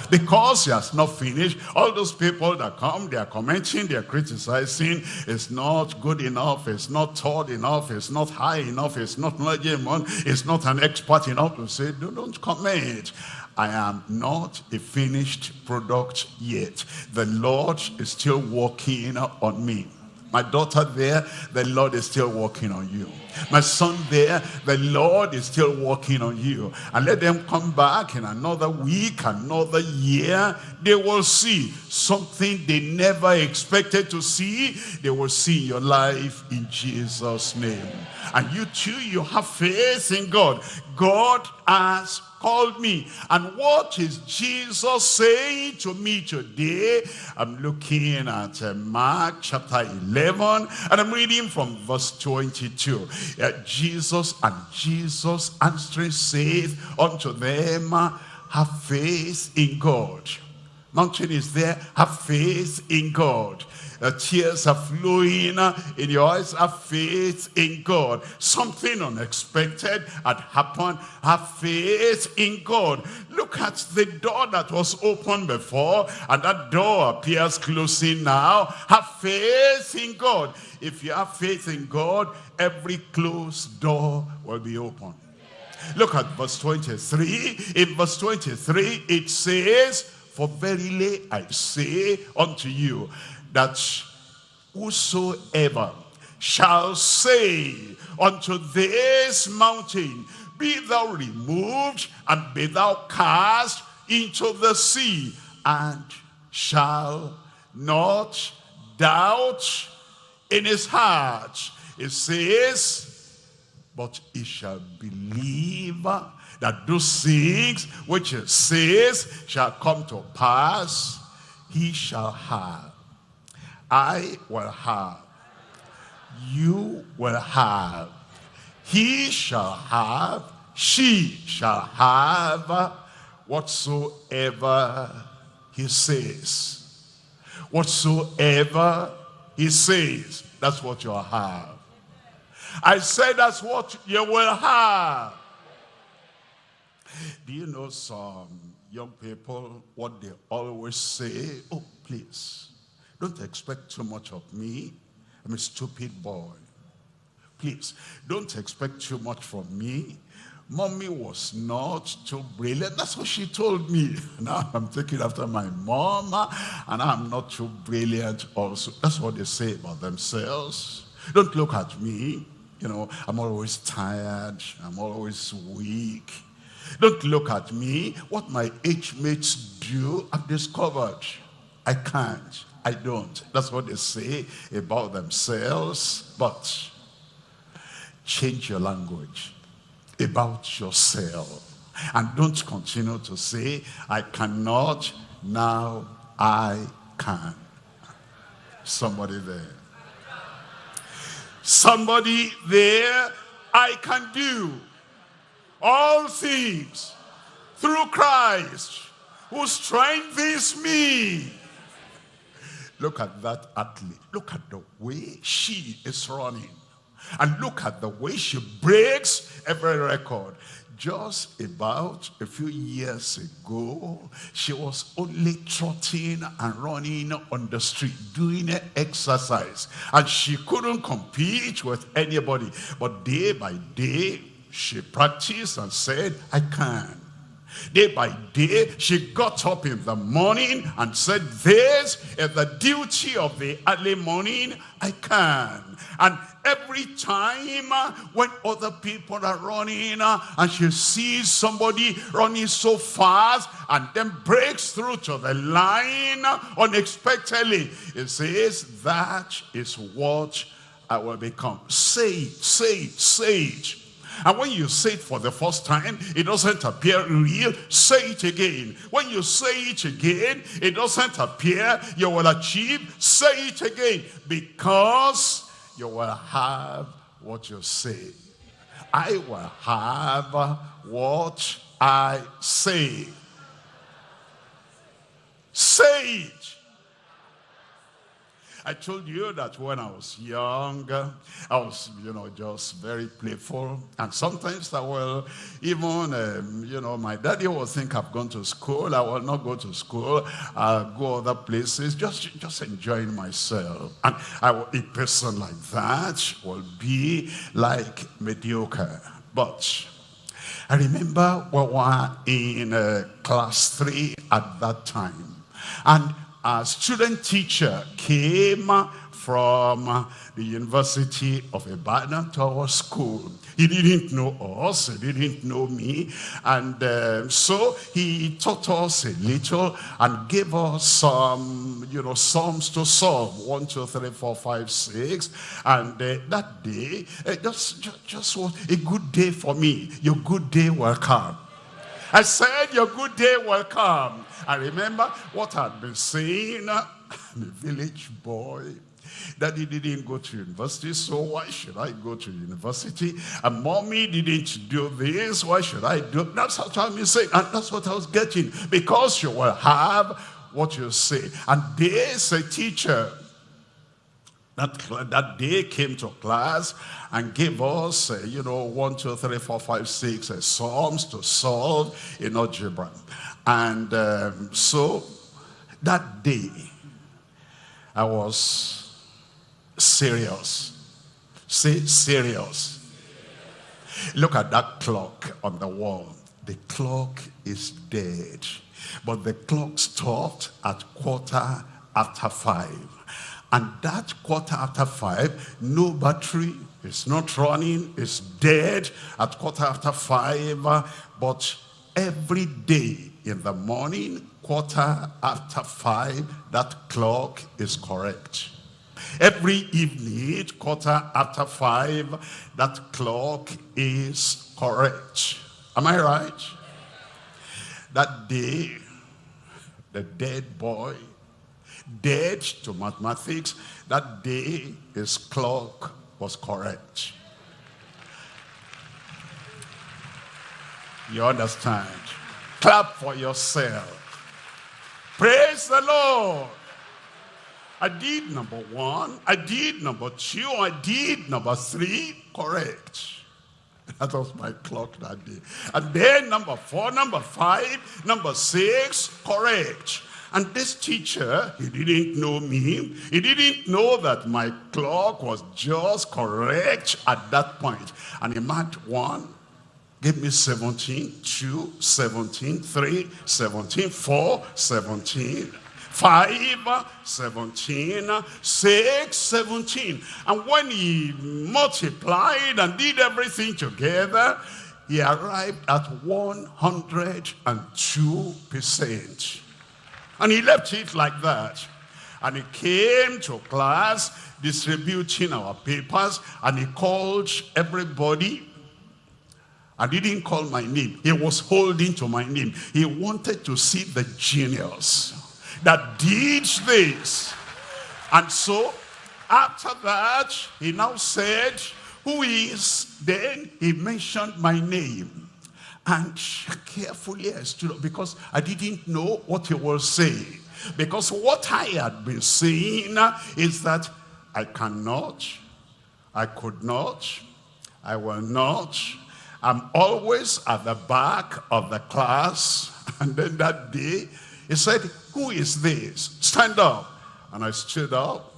Because he has not finished, all those people that come, they are commenting, they are criticizing, it's not good enough, it's not tall enough, it's not high enough, it's not knowledgeable, it's not an expert enough to say, don't, don't comment. I am not a finished product yet. The Lord is still working on me. My daughter there, the Lord is still working on you. My son there, the Lord is still working on you. And let them come back in another week, another year. They will see something they never expected to see. They will see your life in Jesus' name. And you too, you have faith in God. God has called me. And what is Jesus saying to me today? I'm looking at uh, Mark chapter 11 and I'm reading from verse 22. Jesus and Jesus answering saith unto them, have faith in God. Mountain is there, have faith in God. The tears are flowing uh, in your eyes. Have faith in God. Something unexpected had happened. Have faith in God. Look at the door that was open before and that door appears closing now. Have faith in God. If you have faith in God, every closed door will be open. Look at verse 23. In verse 23, it says, For verily I say unto you, that whosoever shall say unto this mountain, be thou removed and be thou cast into the sea, and shall not doubt in his heart. It says, but he shall believe that those things which he says shall come to pass, he shall have I will have. You will have. He shall have. She shall have whatsoever he says. Whatsoever he says, that's what you'll have. I say that's what you will have. Do you know some young people, what they always say? Oh, please, don't expect too much of me. I'm a stupid boy. Please, don't expect too much from me. Mommy was not too brilliant. That's what she told me. Now I'm taking after my mom, and I'm not too brilliant also. That's what they say about themselves. Don't look at me. You know, I'm always tired. I'm always weak. Don't look at me. What my age mates do, I've discovered. I can't. I don't. That's what they say about themselves. But change your language about yourself. And don't continue to say, I cannot, now I can. Somebody there. Somebody there, I can do all things through Christ who strengthens me. Look at that athlete. Look at the way she is running. And look at the way she breaks every record. Just about a few years ago, she was only trotting and running on the street, doing exercise. And she couldn't compete with anybody. But day by day, she practiced and said, I can. Day by day, she got up in the morning and said, this is the duty of the early morning, I can. And every time uh, when other people are running uh, and she sees somebody running so fast and then breaks through to the line unexpectedly, it says, that is what I will become. Say it, say say. And when you say it for the first time, it doesn't appear real. Say it again. When you say it again, it doesn't appear you will achieve. Say it again. Because you will have what you say. I will have what I say. Say it. I told you that when I was young, I was, you know, just very playful. And sometimes I will even, um, you know, my daddy will think I've gone to school. I will not go to school. I'll go other places, just, just enjoying myself. And I, a person like that will be like mediocre. But I remember we were in uh, class three at that time. And a student teacher came from the University of Ibadan to our school. He didn't know us, he didn't know me. And uh, so he taught us a little and gave us some, you know, psalms to solve. One, two, three, four, five, six. And uh, that day, uh, just, just, just was a good day for me. Your good day will come. I said, your good day will come. I remember what I'd been saying. I'm a village boy. Daddy didn't go to university, so why should I go to university? And mommy didn't do this, why should I do That's what I'm saying, and that's what I was getting. Because you will have what you say. And there's a teacher that, that day came to class and gave us, uh, you know, one, two, three, four, five, six uh, Psalms to solve in algebra. And um, so that day, I was serious. Say serious. Look at that clock on the wall. The clock is dead. But the clock stopped at quarter after five. And that quarter after five, no battery, it's not running, it's dead at quarter after five. But every day in the morning, quarter after five, that clock is correct. Every evening, quarter after five, that clock is correct. Am I right? That day, the dead boy, dead to mathematics, that day his clock was correct. You understand? Clap for yourself. Praise the Lord. I did number one, I did number two, I did number three, correct. That was my clock that day. And then number four, number five, number six, correct. And this teacher, he didn't know me. He didn't know that my clock was just correct at that point. And he marked one, gave me 17, 2, 17, 3, 17, 4, 17, 5, 17, 6, 17. And when he multiplied and did everything together, he arrived at 102%. And he left it like that. And he came to class distributing our papers and he called everybody I didn't call my name. He was holding to my name. He wanted to see the genius that did this. And so, after that, he now said, who is? Then he mentioned my name. And carefully I stood up because I didn't know what he was saying. Because what I had been saying is that I cannot, I could not, I will not. I'm always at the back of the class. And then that day, he said, who is this? Stand up. And I stood up.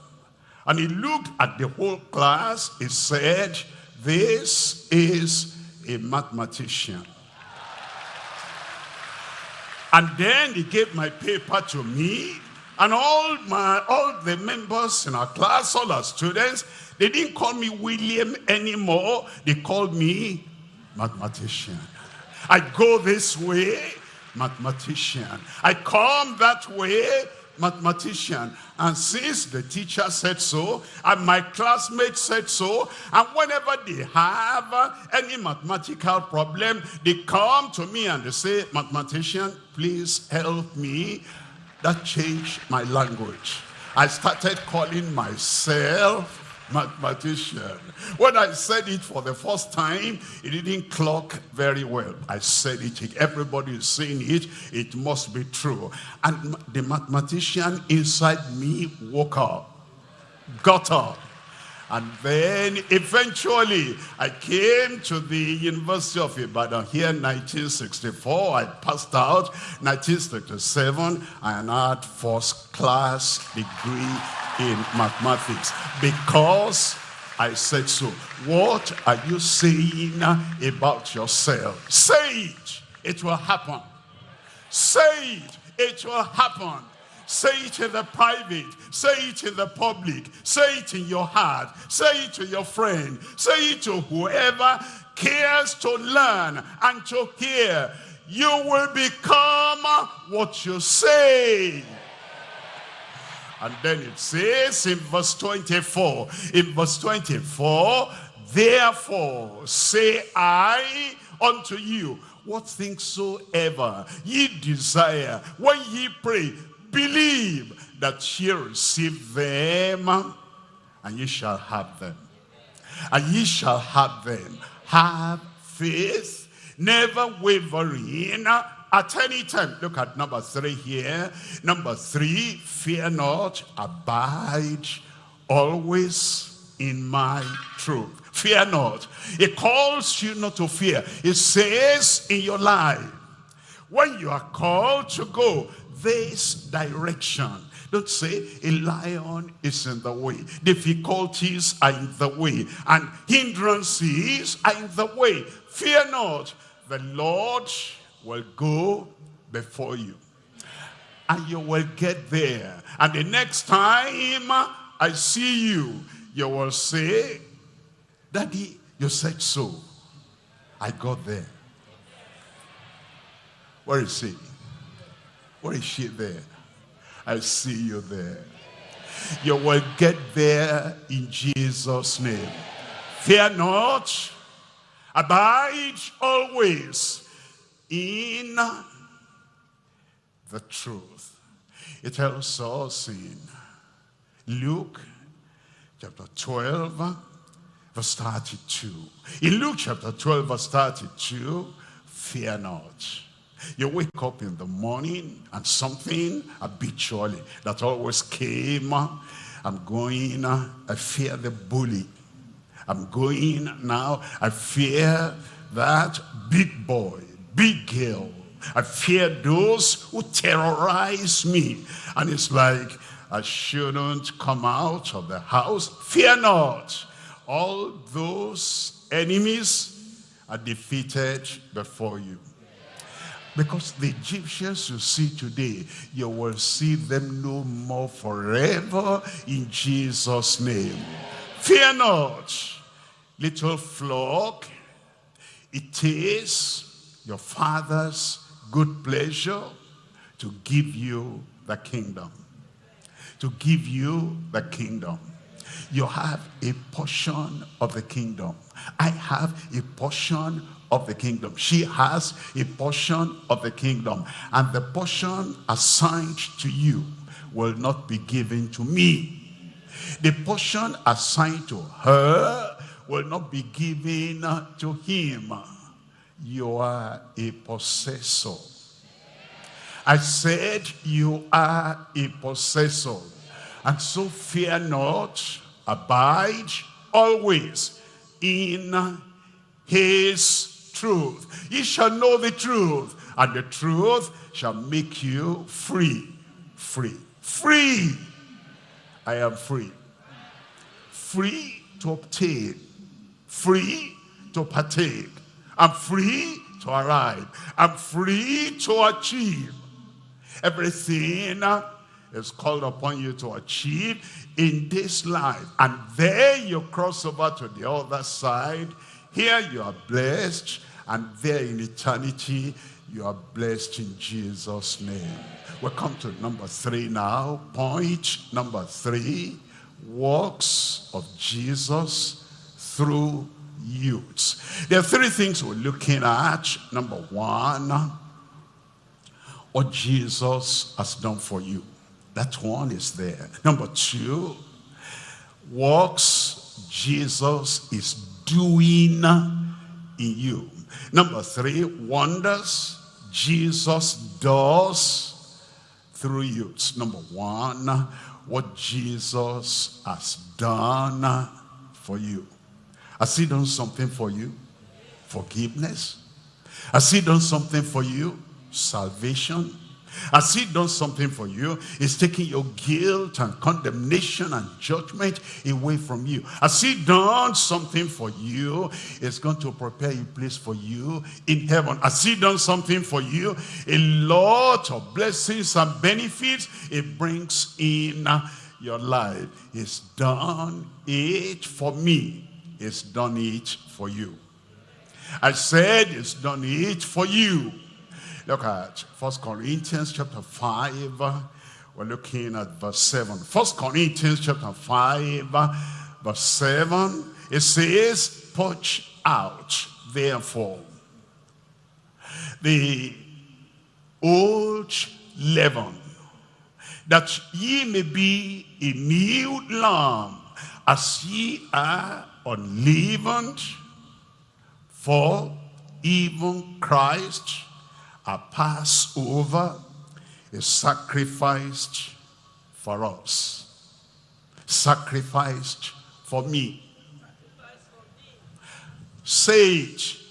And he looked at the whole class. He said, this is a mathematician. And then he gave my paper to me. And all my all the members in our class, all our students, they didn't call me William anymore. They called me mathematician. I go this way, mathematician. I come that way, mathematician. And since the teacher said so, and my classmates said so, and whenever they have any mathematical problem, they come to me and they say, mathematician, please help me. That changed my language. I started calling myself mathematician. When I said it for the first time, it didn't clock very well. I said it, everybody is saying it, it must be true. And the mathematician inside me woke up. got up. And then eventually I came to the University of Ibadan here in 1964. I passed out 1967 and had first class degree in mathematics because I said so. What are you saying about yourself? Say it. It will happen. Say it. It will happen. Say it in the private. Say it in the public. Say it in your heart. Say it to your friend. Say it to whoever cares to learn and to hear. You will become what you say. And then it says in verse 24, in verse 24, Therefore say I unto you, what things soever ye desire, when ye pray, believe that ye receive them, and ye shall have them. And ye shall have them. Have faith, never wavering at any time. Look at number three here. Number three, fear not, abide always in my truth. Fear not. It calls you not to fear. It says in your life, when you are called to go this direction, don't say a lion is in the way. Difficulties are in the way. And hindrances are in the way. Fear not. The Lord will go before you. And you will get there. And the next time I see you, you will say, Daddy, you said so. I got there. Where is he? Where is she there? I see you there. You will get there in Jesus' name. Fear not. Abide always in the truth. It tells us in Luke chapter 12, verse 32. In Luke chapter 12, verse 32, fear not. You wake up in the morning and something habitually that always came. I'm going, uh, I fear the bully. I'm going now, I fear that big boy, big girl. I fear those who terrorize me. And it's like, I shouldn't come out of the house. Fear not. All those enemies are defeated before you. Because the Egyptians you see today, you will see them no more forever in Jesus' name. Fear not, little flock. It is your Father's good pleasure to give you the kingdom. To give you the kingdom. You have a portion of the kingdom. I have a portion of the kingdom. She has a portion of the kingdom. And the portion assigned to you will not be given to me. The portion assigned to her will not be given to him. You are a possessor. I said you are a possessor. And so fear not, abide always in his truth. Ye shall know the truth, and the truth shall make you free. Free. Free. I am free. Free to obtain. Free to partake. I'm free to arrive. I'm free to achieve. Everything is called upon you to achieve in this life. And then you cross over to the other side here you are blessed, and there in eternity, you are blessed in Jesus' name. we come to number three now. Point number three, works of Jesus through youths. There are three things we're looking at. Number one, what Jesus has done for you. That one is there. Number two, works Jesus is doing in you. Number three, wonders Jesus does through you. Number one, what Jesus has done for you. Has he done something for you? Forgiveness. Has he done something for you? Salvation. Has he done something for you? He's taking your guilt and condemnation and judgment away from you. Has he done something for you? He's going to prepare a place for you in heaven. Has he done something for you? A lot of blessings and benefits it brings in your life. He's done it for me. He's done it for you. I said he's done it for you. Look at First Corinthians chapter 5. We're looking at verse 7. First Corinthians chapter 5, verse 7. It says, Purge out, therefore, the old leaven, that ye may be a new lamb, as ye are unleavened, for even Christ a Passover is sacrificed for us. Sacrificed for me. Sage.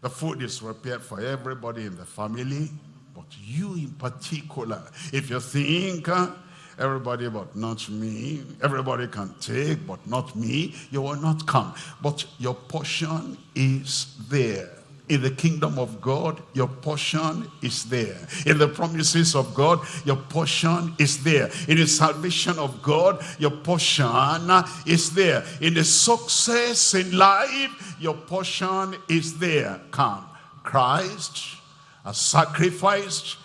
The food is prepared for everybody in the family, but you in particular. If you think uh, everybody but not me, everybody can take but not me, you will not come. But your portion is there. In the kingdom of God, your portion is there. In the promises of God, your portion is there. In the salvation of God, your portion is there. In the success in life, your portion is there. Come. Christ has sacrificed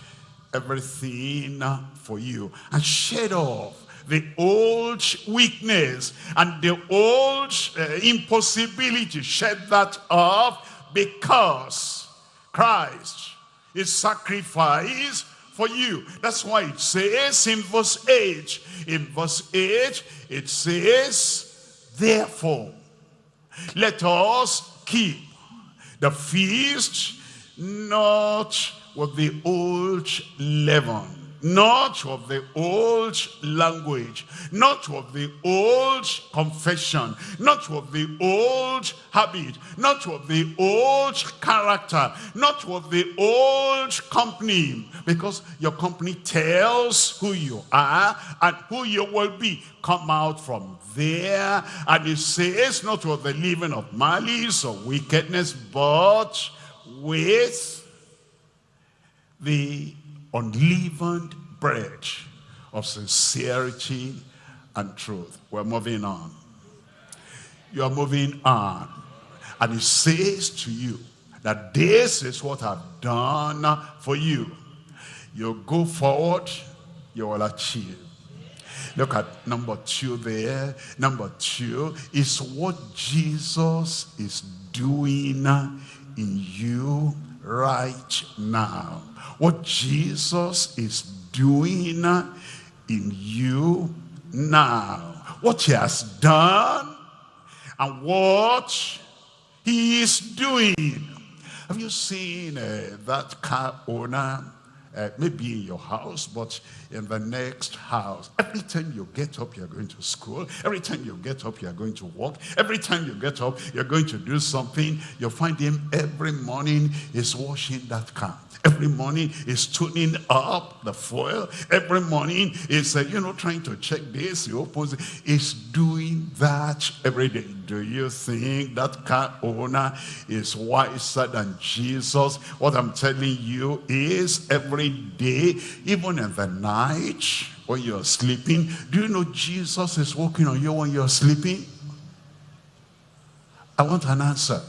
everything for you and shed off the old weakness and the old uh, impossibility. Shed that off because Christ is sacrificed for you. That's why it says in verse 8, in verse 8, it says, therefore, let us keep the feast not with the old leaven not of the old language, not of the old confession, not of the old habit, not of the old character, not of the old company, because your company tells who you are and who you will be. Come out from there, and it says not of the living of malice or wickedness, but with the unleavened bread of sincerity and truth. We're moving on. You are moving on. And he says to you that this is what I've done for you. You go forward, you will achieve. Look at number two there. Number two is what Jesus is doing in you right now. What Jesus is doing in you now. What he has done and what he is doing. Have you seen uh, that car owner uh, maybe in your house, but in the next house. Every time you get up, you're going to school. Every time you get up, you're going to work. Every time you get up, you're going to do something. You find him every morning is washing that car. Every morning is tuning up the foil. Every morning is, uh, you know, trying to check this. He opens. Is doing that every day. Do you think that car owner is wiser than Jesus? What I'm telling you is every day, even in the night, when you're sleeping, do you know Jesus is working on you when you're sleeping? I want an answer.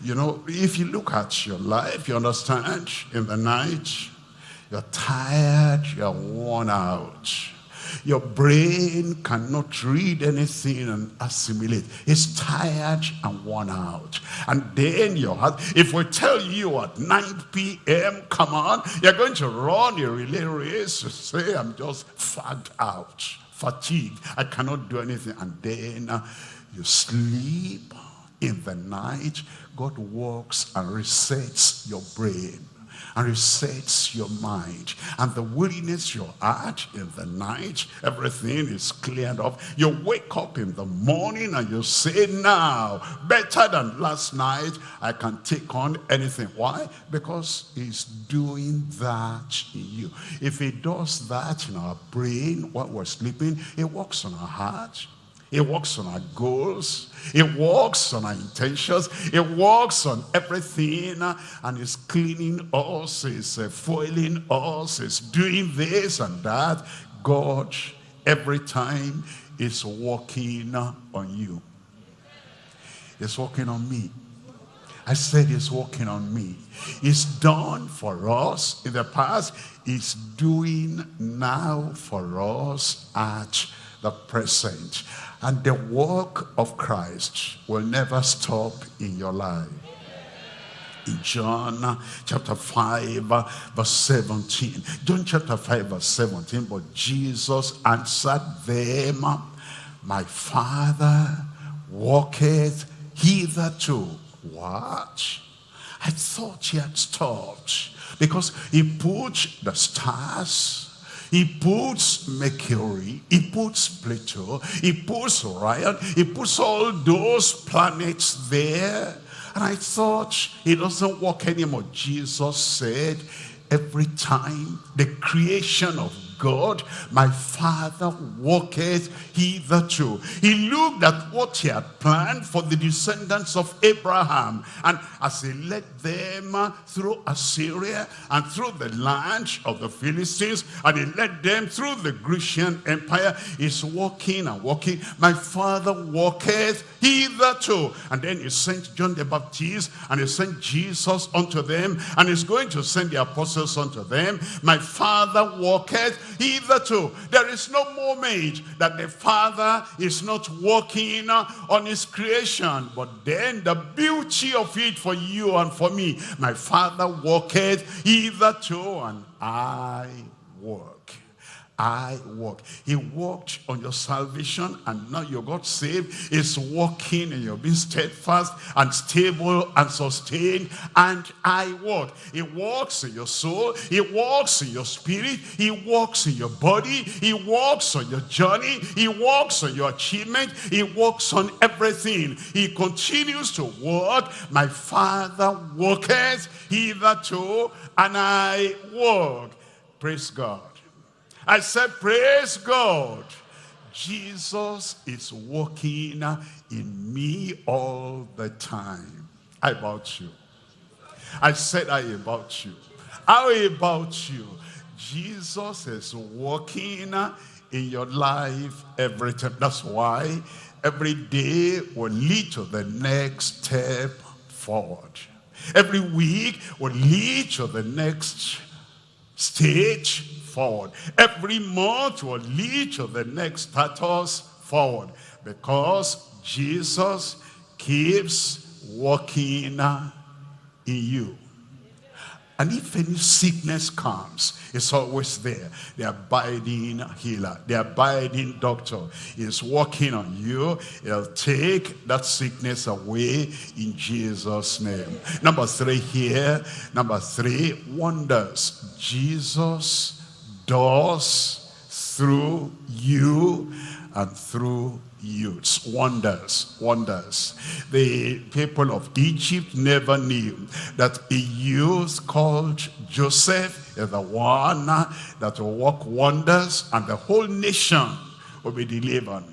You know, if you look at your life, you understand, in the night, you're tired, you're worn out. Your brain cannot read anything and assimilate. It's tired and worn out. And then your heart, if we tell you at 9 p.m., come on, you're going to run a relay race to say, I'm just fagged out, fatigued, I cannot do anything. And then uh, you sleep in the night God works and resets your brain. And resets your mind. And the weariness your heart in the night everything is cleared up you wake up in the morning and you say now better than last night i can take on anything. Why? Because he's doing that in you. If he does that in our brain while we're sleeping it works on our heart it works on our goals. It works on our intentions. It works on everything. And it's cleaning us. It's uh, foiling us. It's doing this and that. God, every time, is working on you. It's working on me. I said it's working on me. It's done for us in the past. It's doing now for us at the present. And the work of Christ will never stop in your life. In John chapter 5 verse 17. John chapter 5 verse 17. But Jesus answered them, My Father walketh hitherto. What? I thought he had stopped because he put the stars he puts Mercury, he puts Pluto, he puts Orion, he puts all those planets there. And I thought it doesn't work anymore. Jesus said, every time the creation of God, my father walketh hitherto. He looked at what he had planned for the descendants of Abraham. And as he led them through Assyria and through the land of the Philistines, and he led them through the Grecian Empire, he's walking and walking. My father walketh hitherto. And then he sent John the Baptist, and he sent Jesus unto them, and he's going to send the apostles unto them. My father walketh hitherto. There is no moment that the Father is not working on his creation. But then the beauty of it for you and for me, my Father walketh hitherto and I work. I walk. He walked on your salvation and now you got saved. Is walking and you're being steadfast and stable and sustained. And I walk. He walks in your soul. He walks in your spirit. He walks in your body. He walks on your journey. He walks on your achievement. He walks on everything. He continues to walk. My Father walketh hitherto and I walk. Praise God. I said, praise God. Jesus is working in me all the time. How about you? I said, I about you. How about you? Jesus is working in your life every time. That's why every day will lead to the next step forward. Every week will lead to the next stage forward. Every month will lead to the next status forward. Because Jesus keeps working in you. And if any sickness comes, it's always there. The abiding healer, the abiding doctor is working on you. He'll take that sickness away in Jesus' name. Number three here, number three, wonders. Jesus does through you and through youths. Wonders, wonders. The people of Egypt never knew that a youth called Joseph is the one that will work wonders and the whole nation will be delivered.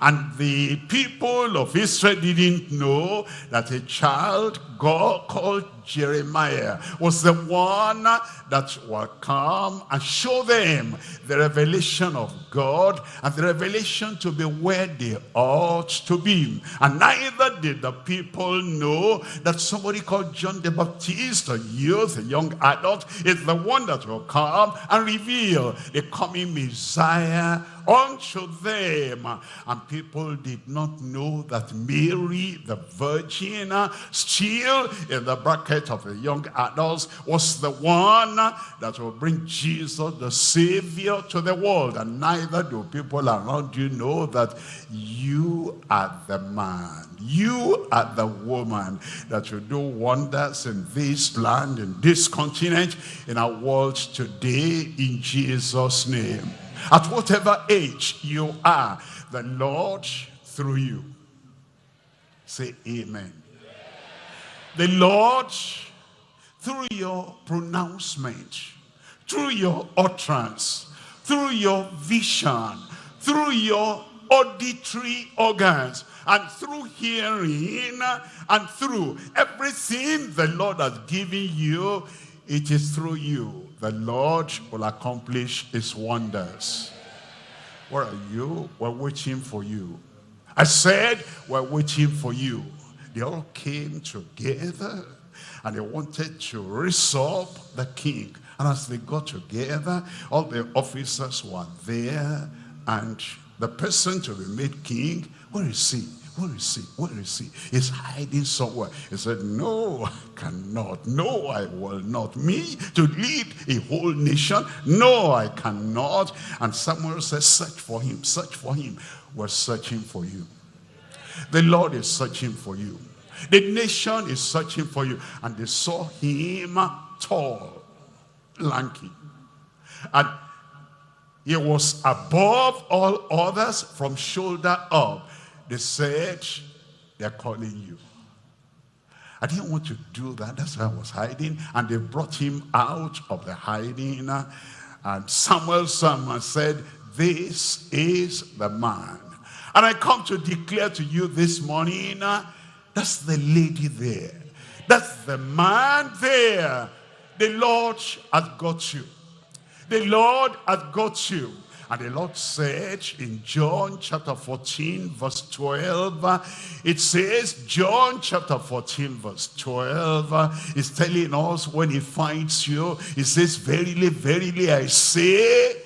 And the people of Israel didn't know that a child God called Jeremiah was the one that will come and show them the revelation of God and the revelation to be where they ought to be. And neither did the people know that somebody called John the Baptist, a youth, a young adult, is the one that will come and reveal the coming Messiah unto them. And people did not know that Mary, the virgin, still still in the bracket of the young adults, was the one that will bring Jesus, the Savior, to the world. And neither do people around you know that you are the man, you are the woman that will do wonders in this land, in this continent, in our world today, in Jesus' name. At whatever age you are, the Lord through you. Say amen. The Lord, through your pronouncement, through your utterance, through your vision, through your auditory organs, and through hearing, and through everything the Lord has given you, it is through you. The Lord will accomplish his wonders. Where are you? We're waiting for you. I said, we're waiting for you. They all came together and they wanted to raise up the king. And as they got together, all the officers were there and the person to be made king, where is he? Where is he? Where is he? He's hiding somewhere. He said, no, I cannot. No, I will not. Me to lead a whole nation? No, I cannot. And Samuel says, search for him, search for him. We're searching for you. The Lord is searching for you. The nation is searching for you. And they saw him tall, lanky. And he was above all others from shoulder up. They said, they're calling you. I didn't want to do that. That's why I was hiding. And they brought him out of the hiding. And Samuel said, this is the man. And I come to declare to you this morning, uh, that's the lady there. That's the man there. The Lord has got you. The Lord has got you. And the Lord said in John chapter 14 verse 12, uh, it says, John chapter 14 verse 12 uh, is telling us when he finds you, he says, Verily, verily, I say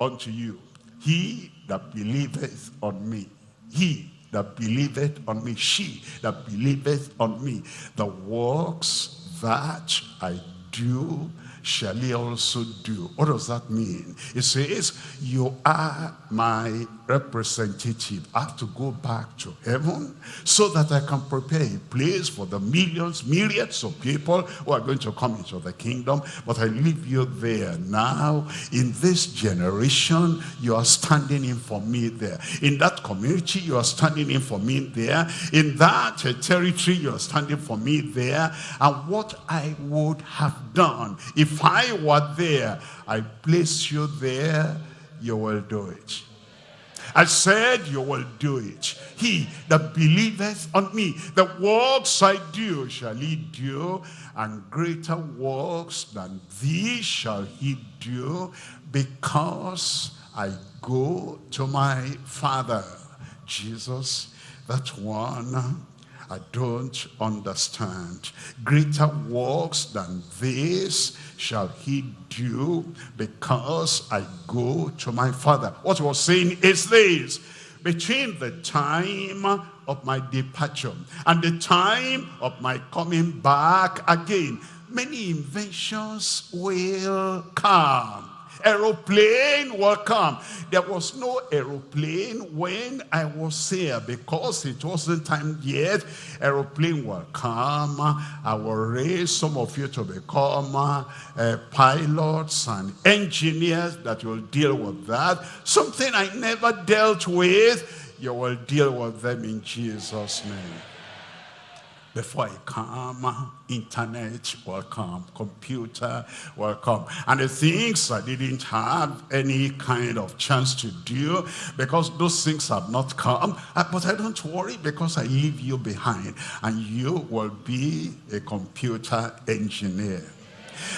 unto you, he that believeth on me, he that believeth on me, she that believeth on me, the works that I do shall he also do. What does that mean? It says, you are my representative. I have to go back to heaven so that I can prepare a place for the millions, myriads of people who are going to come into the kingdom. But I leave you there now. In this generation, you are standing in for me there. In that community, you are standing in for me there. In that territory, you are standing for me there. And what I would have done if I were there, I place you there, you will do it. I said you will do it. He that believeth on me, the works I do shall he do, and greater works than these shall he do, because I go to my Father. Jesus, that one I don't understand. Greater works than this shall he do because I go to my father. What was saying is this. Between the time of my departure and the time of my coming back again, many inventions will come aeroplane will come. There was no aeroplane when I was here because it wasn't time yet. Aeroplane will come. I will raise some of you to become uh, pilots and engineers that will deal with that. Something I never dealt with, you will deal with them in Jesus' name. Before I come, internet will come, computer will come. And the things I didn't have any kind of chance to do because those things have not come. Uh, but I don't worry because I leave you behind and you will be a computer engineer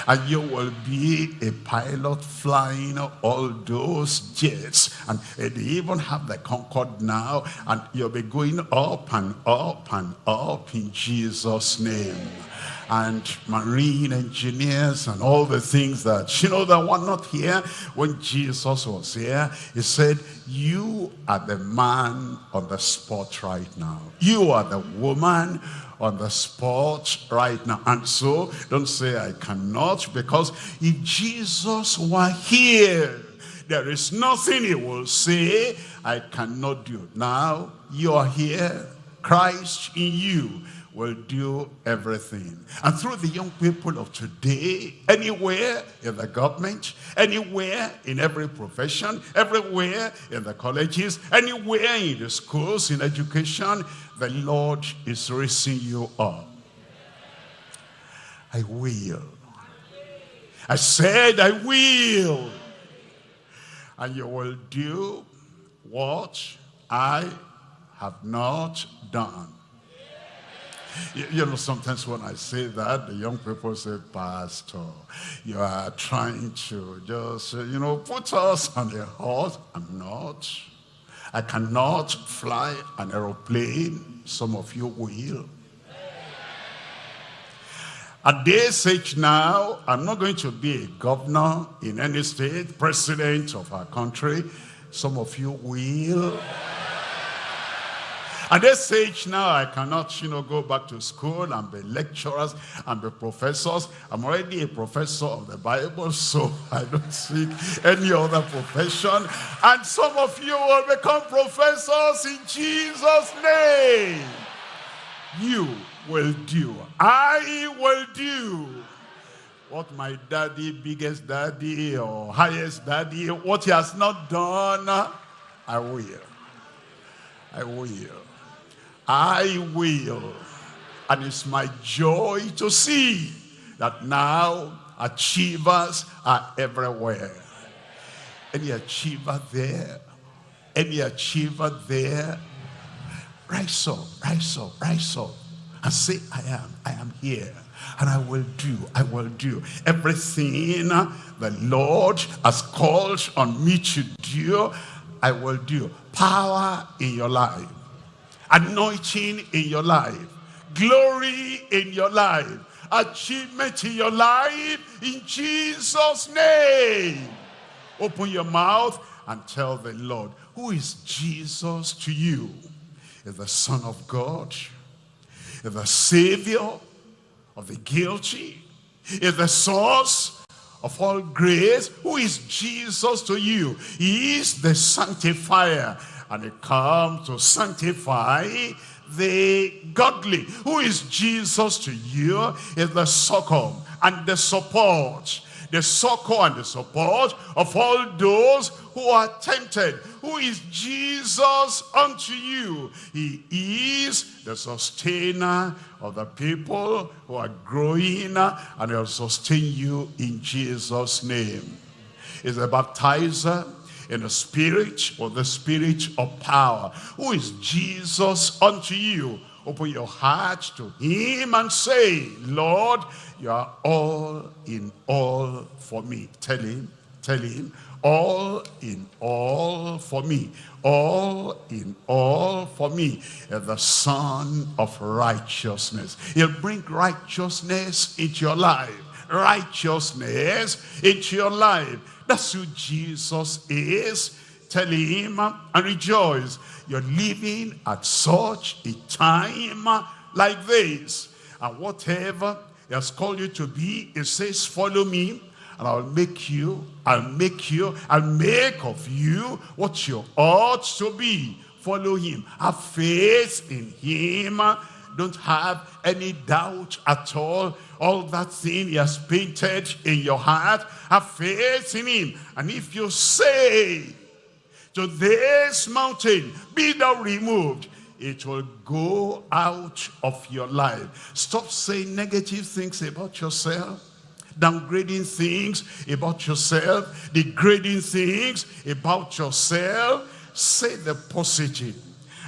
and you will be a pilot flying all those jets. And they even have the Concorde now. And you'll be going up and up and up in Jesus name and marine engineers and all the things that, you know, that were not here when Jesus was here. He said, you are the man on the spot right now. You are the woman on the spot right now. And so, don't say I cannot, because if Jesus were here, there is nothing he will say I cannot do. Now, you are here, Christ in you will do everything. And through the young people of today, anywhere in the government, anywhere in every profession, everywhere in the colleges, anywhere in the schools, in education, the Lord is raising you up. I will. I said I will. And you will do what I have not done. You, you, know, sometimes when I say that, the young people say, Pastor, you are trying to just, uh, you know, put us on a horse. I'm not. I cannot fly an aeroplane. Some of you will. At this age now, I'm not going to be a governor in any state, president of our country. Some of you will. At this age now, I cannot, you know, go back to school and be lecturers and be professors. I'm already a professor of the Bible, so I don't seek any other profession. And some of you will become professors in Jesus' name. You will do. I will do what my daddy, biggest daddy, or highest daddy, what he has not done, I will. I will. I will. And it's my joy to see that now achievers are everywhere. Any achiever there, any achiever there, rise up, rise up, rise up, and say, I am, I am here. And I will do, I will do everything the Lord has called on me to do, I will do. Power in your life anointing in your life, glory in your life, achievement in your life, in Jesus' name. Open your mouth and tell the Lord, who is Jesus to you? Is the Son of God? Is the Savior of the guilty? Is the source of all grace? Who is Jesus to you? He is the sanctifier and he comes to sanctify the godly. Who is Jesus to you? Is the succor and the support. The succor and the support of all those who are tempted. Who is Jesus unto you? He is the sustainer of the people who are growing and he'll sustain you in Jesus' name. Is the baptizer in the spirit or the spirit of power. Who is Jesus unto you? Open your heart to him and say, Lord, you are all in all for me. Tell him, tell him, all in all for me. All in all for me. The Sun of righteousness. He'll bring righteousness into your life. Righteousness into your life that's who Jesus is. Tell him uh, and rejoice. You're living at such a time uh, like this. And whatever he has called you to be, he says, follow me and I'll make you, I'll make you, I'll make of you what you ought to be. Follow him. Have faith in him. Uh, Don't have any doubt at all all that thing he has painted in your heart, have faith in him. And if you say to this mountain, be thou removed, it will go out of your life. Stop saying negative things about yourself downgrading things about yourself, degrading things about yourself. Say the positive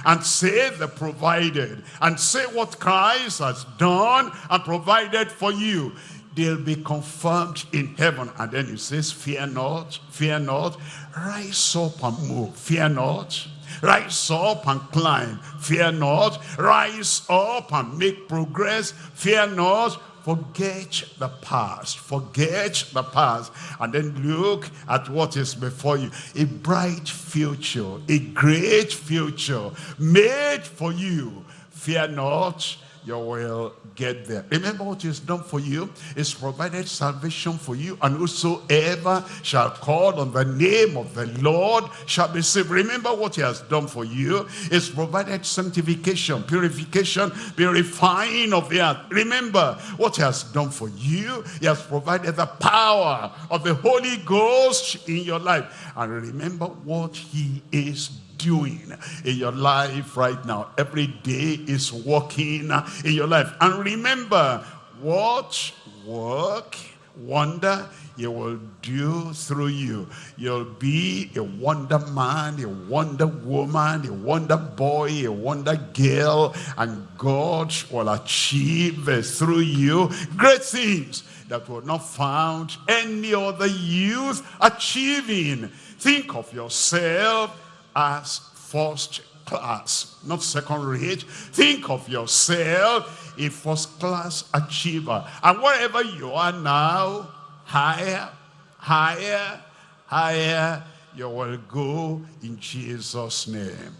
and say the provided and say what Christ has done and provided for you. They'll be confirmed in heaven. And then he says fear not fear not rise up and move. Fear not rise up and climb. Fear not rise up and make progress. Fear not Forget the past. Forget the past. And then look at what is before you. A bright future. A great future made for you. Fear not you will get there. Remember what he's done for you? He's provided salvation for you. And whosoever shall call on the name of the Lord shall be saved. Remember what he has done for you. He's provided sanctification, purification, purifying of the earth. Remember what he has done for you. He has provided the power of the Holy Ghost in your life. And remember what he is doing in your life right now. Every day is working in your life. And remember, what work, wonder, he will do through you. You'll be a wonder man, a wonder woman, a wonder boy, a wonder girl, and God will achieve through you great things that were not found any other youth achieving. Think of yourself as first class, not second rate. Think of yourself a first class achiever. And wherever you are now, higher, higher, higher, you will go in Jesus' name.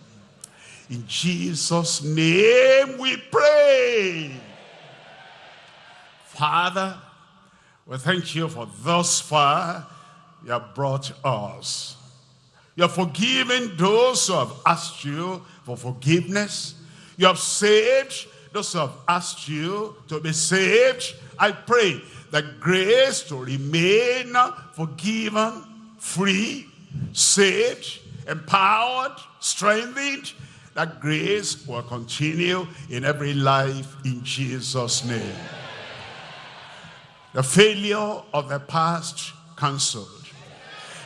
In Jesus' name we pray. Father, we thank you for thus far you have brought us. You have forgiven those who have asked you for forgiveness. You have saved those who have asked you to be saved. I pray that grace to remain forgiven, free, saved, empowered, strengthened, that grace will continue in every life in Jesus' name. The failure of the past cancelled.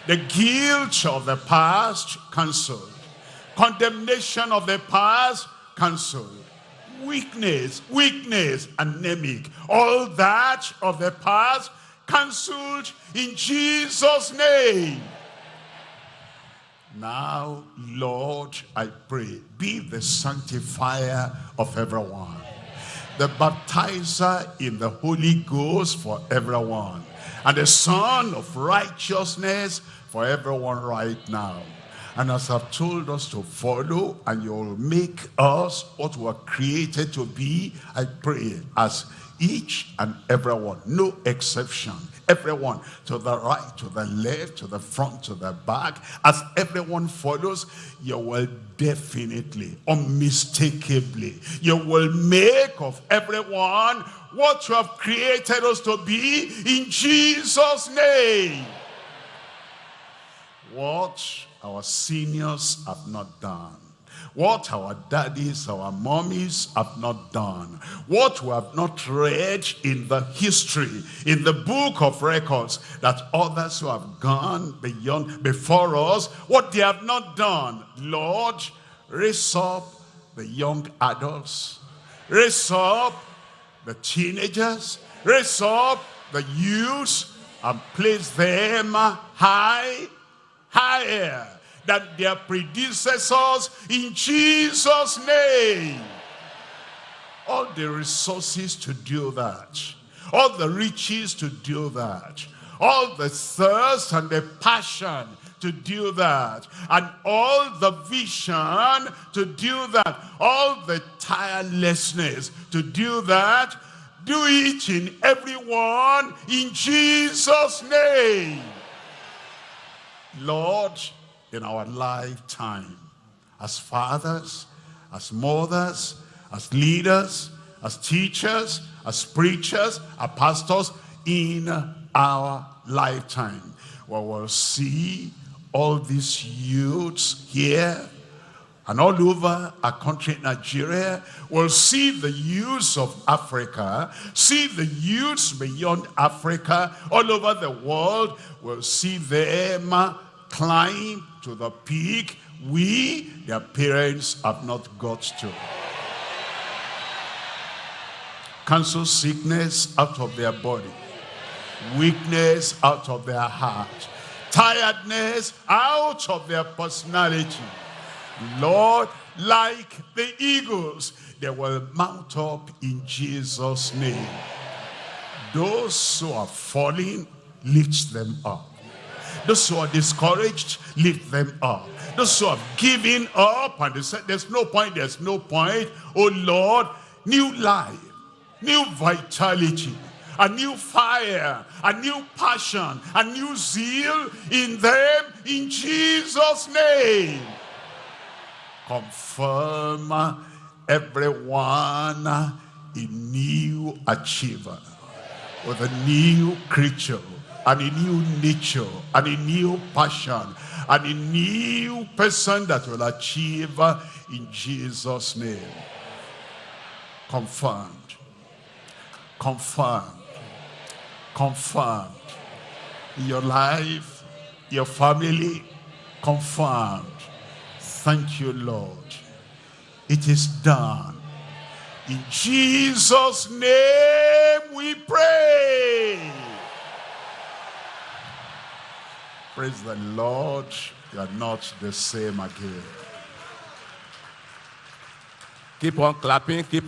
The guilt of the past cancelled. Condemnation of the past cancelled. Weakness, weakness, anemic. All that of the past cancelled in Jesus' name. Now, Lord, I pray, be the sanctifier of everyone. The baptizer in the Holy Ghost for everyone and the Sun of righteousness for everyone right now. And as I've told us to follow, and you'll make us what we're created to be, I pray, as each and everyone, no exception, everyone to the right, to the left, to the front, to the back, as everyone follows, you will definitely, unmistakably, you will make of everyone what you have created us to be in Jesus' name. What our seniors have not done. What our daddies, our mommies have not done. What we have not read in the history, in the book of records, that others who have gone beyond, before us, what they have not done. Lord, raise up the young adults. Raise up the teenagers, raise up the youths and place them high, higher than their predecessors in Jesus' name. All the resources to do that, all the riches to do that, all the thirst and the passion to do that. And all the vision to do that. All the tirelessness to do that. Do it in everyone in Jesus' name. Lord, in our lifetime, as fathers, as mothers, as leaders, as teachers, as preachers, as pastors, in our lifetime, we will see all these youths here and all over our country, Nigeria, will see the youths of Africa, see the youths beyond Africa, all over the world, will see them climb to the peak we, their parents, have not got to. Cancel sickness out of their body, weakness out of their heart, tiredness out of their personality. Lord, like the eagles, they will mount up in Jesus' name. Those who are falling, lift them up. Those who are discouraged, lift them up. Those who have given up and they said, there's no point, there's no point. Oh Lord, new life, new vitality, a new fire, a new passion, a new zeal in them in Jesus' name. Confirm everyone a new achiever with a new creature and a new nature and a new passion and a new person that will achieve in Jesus name. Confirmed. Confirmed. Confirmed. In your life your family confirmed. Thank you Lord. It is done. In Jesus name we pray Praise the Lord. You are not the same again. Keep on clapping. Keep